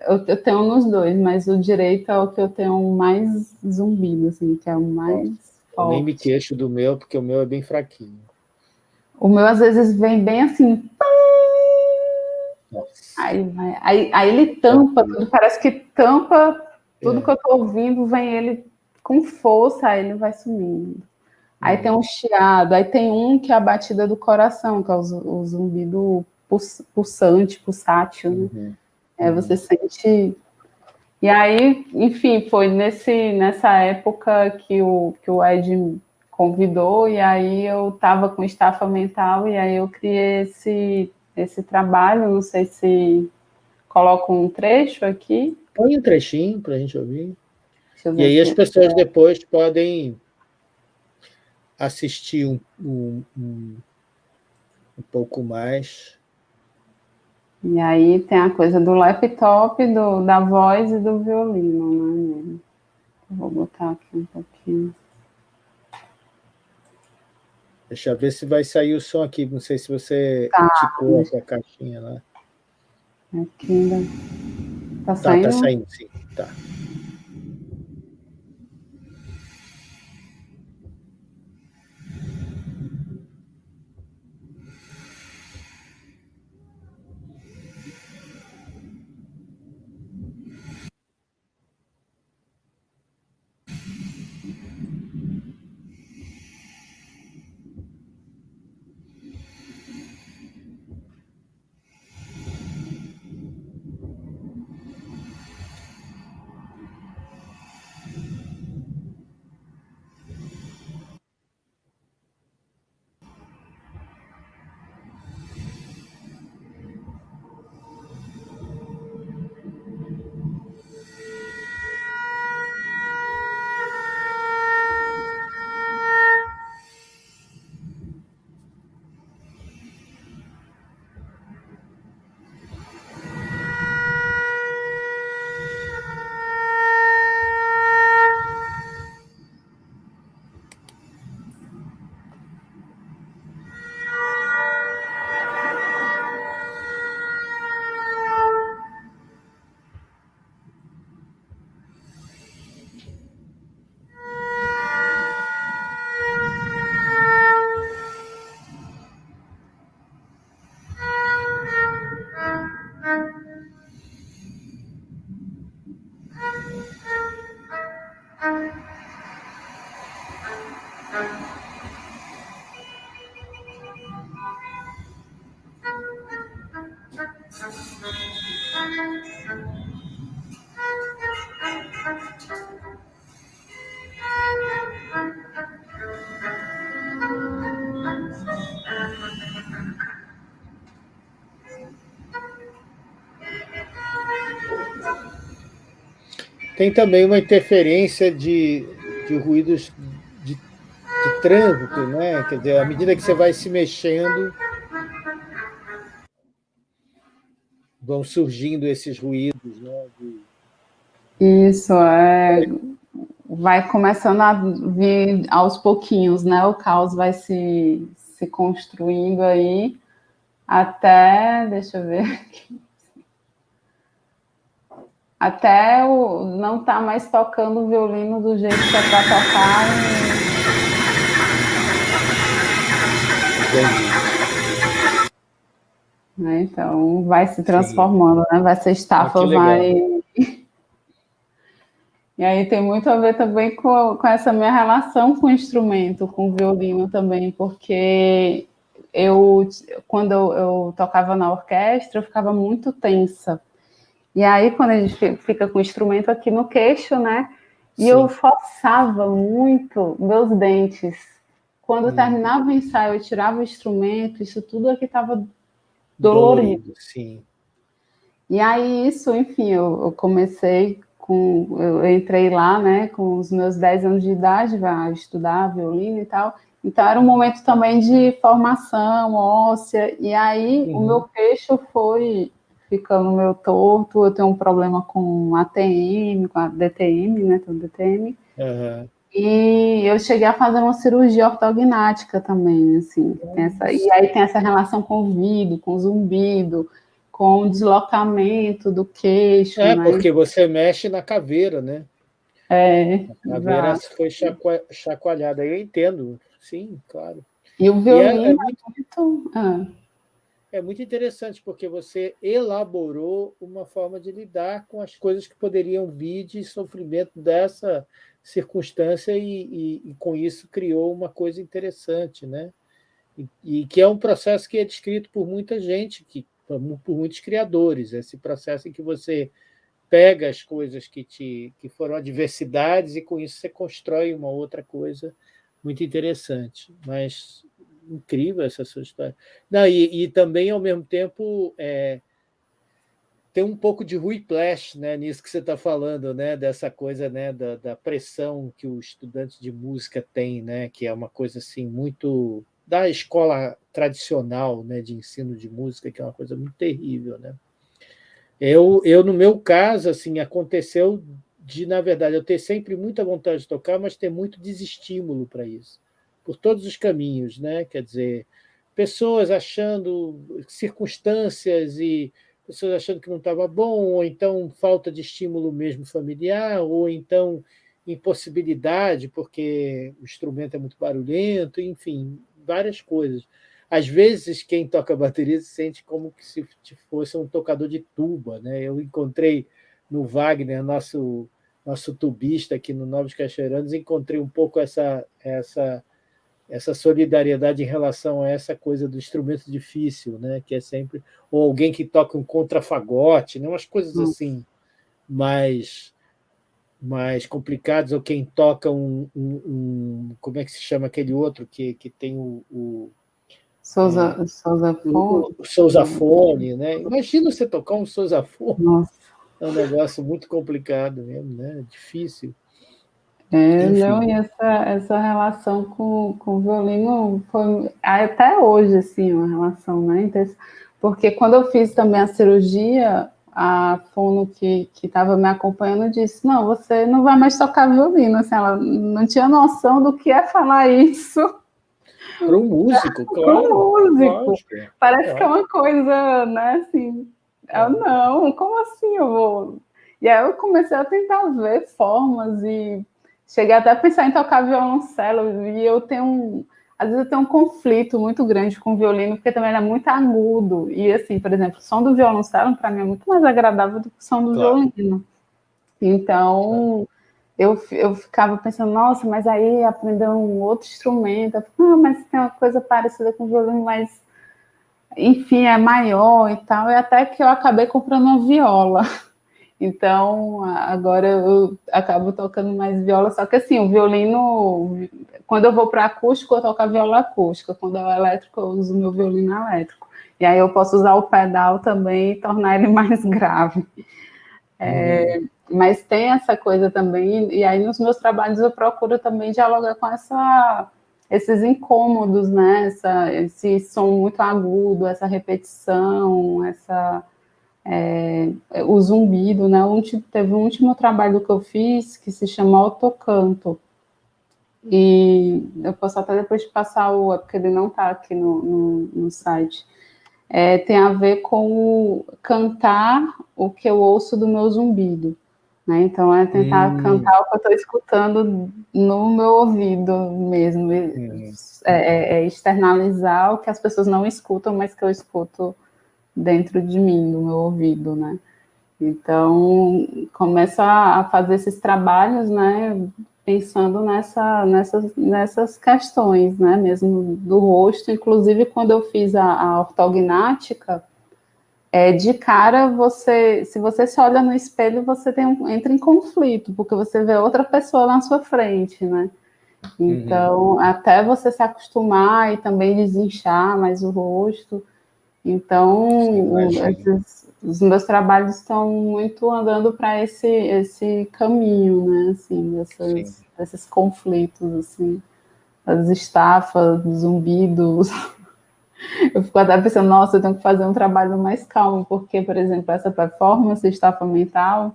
Eu, eu, tenho nos dois, mas o direito é o que eu tenho mais zumbido, assim, que é o mais eu nem me queixo do meu, porque o meu é bem fraquinho. O meu, às vezes, vem bem assim... Aí, aí, aí, ele tampa tudo, parece que tampa tudo é. que eu tô ouvindo, vem ele com força, aí ele vai sumindo. Aí tem um chiado, aí tem um que é a batida do coração, que é o, o zumbido pulsante, pulsátil, né? Uhum. É, você sente... E aí, enfim, foi nesse, nessa época que o, que o Ed convidou, e aí eu estava com estafa mental, e aí eu criei esse, esse trabalho, não sei se coloco um trecho aqui. Põe um trechinho para a gente ouvir. E aí as pessoas depois podem assistir um, um, um, um pouco mais. E aí tem a coisa do laptop, do, da voz e do violino, né? Vou botar aqui um pouquinho. Deixa eu ver se vai sair o som aqui. Não sei se você tá. ticou essa caixinha lá. Aqui ainda... Tá saindo? Tá, tá saindo, sim. Tá. Tem também uma interferência de, de ruídos de, de trânsito, né? Quer dizer, à medida que você vai se mexendo, vão surgindo esses ruídos, né? De... Isso, é vai começando a vir aos pouquinhos, né? O caos vai se, se construindo aí até, deixa eu ver aqui, até o, não tá mais tocando o violino do jeito que é para tocar. E... Né? Então, vai se transformando, Sim. né? Vai ser estafa, ah, vai [LAUGHS] e aí tem muito a ver também com, com essa minha relação com o instrumento, com o violino também, porque eu, quando eu, eu tocava na orquestra, eu ficava muito tensa. E aí, quando a gente fica com o instrumento aqui no queixo, né? E Sim. eu forçava muito meus dentes. Quando hum. terminava o ensaio, eu tirava o instrumento, isso tudo aqui estava dolorido. dolorido. Sim. E aí, isso, enfim, eu, eu comecei com, eu entrei lá, né, com os meus 10 anos de idade, para estudar violino e tal, então era um momento também de formação óssea, e aí uhum. o meu queixo foi ficando meio torto, eu tenho um problema com ATM, com a DTM, né, com DTM, uhum. e eu cheguei a fazer uma cirurgia ortognática também, assim, essa, e aí tem essa relação com o vidro, com o zumbido, com deslocamento do queixo. É, né? porque você mexe na caveira, né? É. A caveira exato. foi chacoalhada. Eu entendo, sim, claro. E o violino e é, é, muito, muito... Ah. É muito interessante, porque você elaborou uma forma de lidar com as coisas que poderiam vir de sofrimento dessa circunstância e, e, e com isso criou uma coisa interessante, né? E, e, que é um processo que é descrito por muita gente que por muitos criadores, esse processo em que você pega as coisas que, te, que foram adversidades e com isso você constrói uma outra coisa muito interessante. Mas incrível essa sua história. Não, e, e também, ao mesmo tempo, é, tem um pouco de whiplash né, nisso que você está falando, né, dessa coisa né, da, da pressão que o estudante de música tem, né, que é uma coisa assim muito da escola tradicional né, de ensino de música, que é uma coisa muito terrível. Né? Eu, eu, no meu caso, assim, aconteceu de, na verdade, eu ter sempre muita vontade de tocar, mas ter muito desestímulo para isso, por todos os caminhos, né? Quer dizer, pessoas achando circunstâncias e pessoas achando que não estava bom, ou então falta de estímulo mesmo familiar, ou então impossibilidade, porque o instrumento é muito barulhento, enfim, várias coisas. Às vezes, quem toca bateria se sente como se fosse um tocador de tuba. Né? Eu encontrei no Wagner, nosso, nosso tubista aqui no Novos Cachoeiranos, encontrei um pouco essa, essa, essa solidariedade em relação a essa coisa do instrumento difícil, né? que é sempre... Ou alguém que toca um contrafagote, né? umas coisas assim mais mais complicados, ou quem toca um, um, um, como é que se chama aquele outro que, que tem o, o Souza, é, Sousafone. O, Sousafone, né? Imagina você tocar um Sousafone. Nossa. É um negócio muito complicado mesmo, né? Difícil. É, não, e essa, essa relação com, com o violino foi até hoje, assim, uma relação, né? Porque quando eu fiz também a cirurgia, a fono que estava me acompanhando disse, não, você não vai mais tocar violino, assim, ela não tinha noção do que é falar isso. Para um músico, [LAUGHS] claro. Para um músico. Lógico. Parece é. que é uma coisa, né, assim, eu, não, como assim eu vou... E aí eu comecei a tentar ver formas e cheguei até a pensar em tocar violoncelo e eu tenho um às vezes eu tenho um conflito muito grande com o violino, porque também ele é muito agudo. E, assim, por exemplo, o som do violoncelo, para mim, é muito mais agradável do que o som do claro. violino. Então, eu, eu ficava pensando, nossa, mas aí aprender um outro instrumento. Ah, mas tem uma coisa parecida com o violino, mas, enfim, é maior e tal. E até que eu acabei comprando uma viola. [LAUGHS] Então, agora eu acabo tocando mais viola, só que assim, o violino, quando eu vou para acústico, eu toco a viola acústica, quando é o elétrico, eu uso o meu violino elétrico. E aí eu posso usar o pedal também e tornar ele [LAUGHS] mais grave. É, uhum. mas tem essa coisa também, e aí nos meus trabalhos eu procuro também dialogar com essa, esses incômodos, né? Essa, esse som muito agudo, essa repetição, essa, é, o zumbido, né? teve um último trabalho que eu fiz que se chama Autocanto, e eu posso até depois passar o, porque ele não está aqui no, no, no site, é, tem a ver com cantar o que eu ouço do meu zumbido. Né? Então, é tentar hum. cantar o que eu estou escutando no meu ouvido mesmo. Hum. É, é, externalizar o que as pessoas não escutam, mas que eu escuto dentro de mim, no meu ouvido, né? Então, começa a fazer esses trabalhos, né, pensando nessa, nessas, nessas questões, né, mesmo do rosto. Inclusive, quando eu fiz a, a ortognática, é, de cara, você, se você se olha no espelho, você tem um, entra em conflito, porque você vê outra pessoa na sua frente, né? Então, uhum. até você se acostumar e também desinchar mais o rosto. Então, esses, os meus trabalhos estão muito andando para esse, esse caminho, né? Assim, desses, desses conflitos, assim, as estafas, zumbidos. [LAUGHS] Eu fico até pensando, nossa, eu tenho que fazer um trabalho mais calmo, porque, por exemplo, essa performance estafa mental,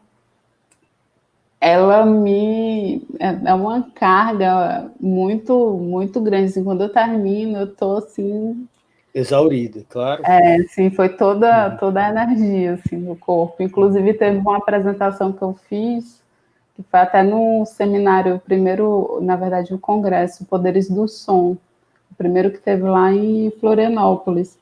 ela me é, é uma carga muito muito grande. Assim, quando eu termino, eu tô assim Exaurida, claro. É, sim, foi toda, uhum. toda a energia, assim, no corpo. Inclusive, teve uma apresentação que eu fiz, que foi até no seminário, primeiro, na verdade, o congresso, Poderes do Som, o primeiro que teve lá em Florianópolis.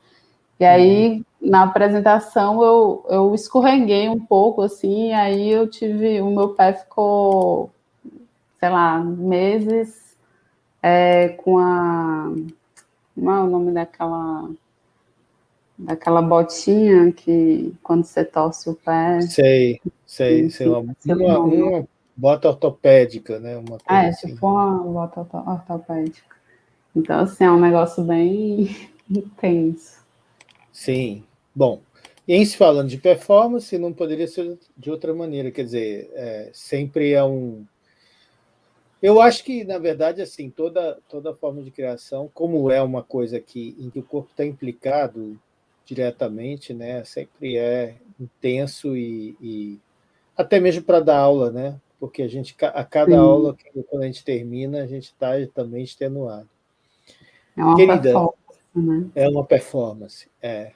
E aí, uhum. na apresentação, eu, eu escorreguei um pouco, assim, e aí eu tive, o meu pé ficou, sei lá, meses é, com a como é o nome daquela daquela botinha que quando você torce o pé. Sei, sei, sei. Uma, uma, uma, bota ortopédica, né? Uma é, assim. tipo uma bota ortopédica. Então, assim, é um negócio bem [LAUGHS] intenso. Sim. Bom, e em se falando de performance, não poderia ser de outra maneira, quer dizer, é, sempre é um, eu acho que, na verdade, assim, toda, toda forma de criação, como é uma coisa que, em que o corpo está implicado diretamente, né, sempre é intenso e, e até mesmo para dar aula, né? Porque a gente, a cada Sim. aula, quando a gente termina, a gente está também extenuado. É uma Querida, performance, né? É uma performance, é.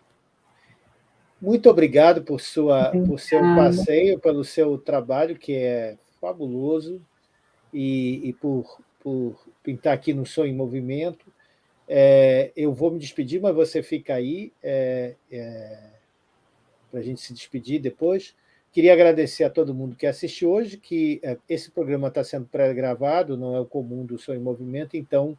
Muito obrigado por, sua, por seu passeio, pelo seu trabalho, que é fabuloso e, e por, por pintar aqui no Som em Movimento. É, eu vou me despedir, mas você fica aí é, é, para a gente se despedir depois. Queria agradecer a todo mundo que assistiu hoje, que é, esse programa está sendo pré-gravado, não é o comum do Som em Movimento, então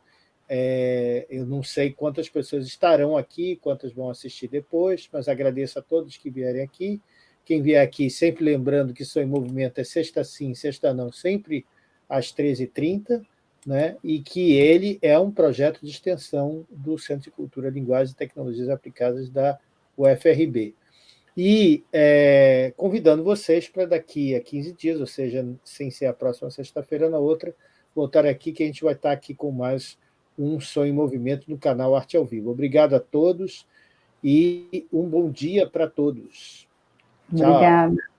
é, eu não sei quantas pessoas estarão aqui, quantas vão assistir depois, mas agradeço a todos que vierem aqui. Quem vier aqui, sempre lembrando que Som em Movimento é sexta sim, sexta não, sempre às 13h30, né, e que ele é um projeto de extensão do Centro de Cultura, Linguagem e Tecnologias Aplicadas da UFRB. E é, convidando vocês para daqui a 15 dias, ou seja, sem ser a próxima sexta-feira, na outra, voltar aqui, que a gente vai estar aqui com mais um Som em Movimento no canal Arte ao Vivo. Obrigado a todos e um bom dia para todos. Tchau. Obrigada.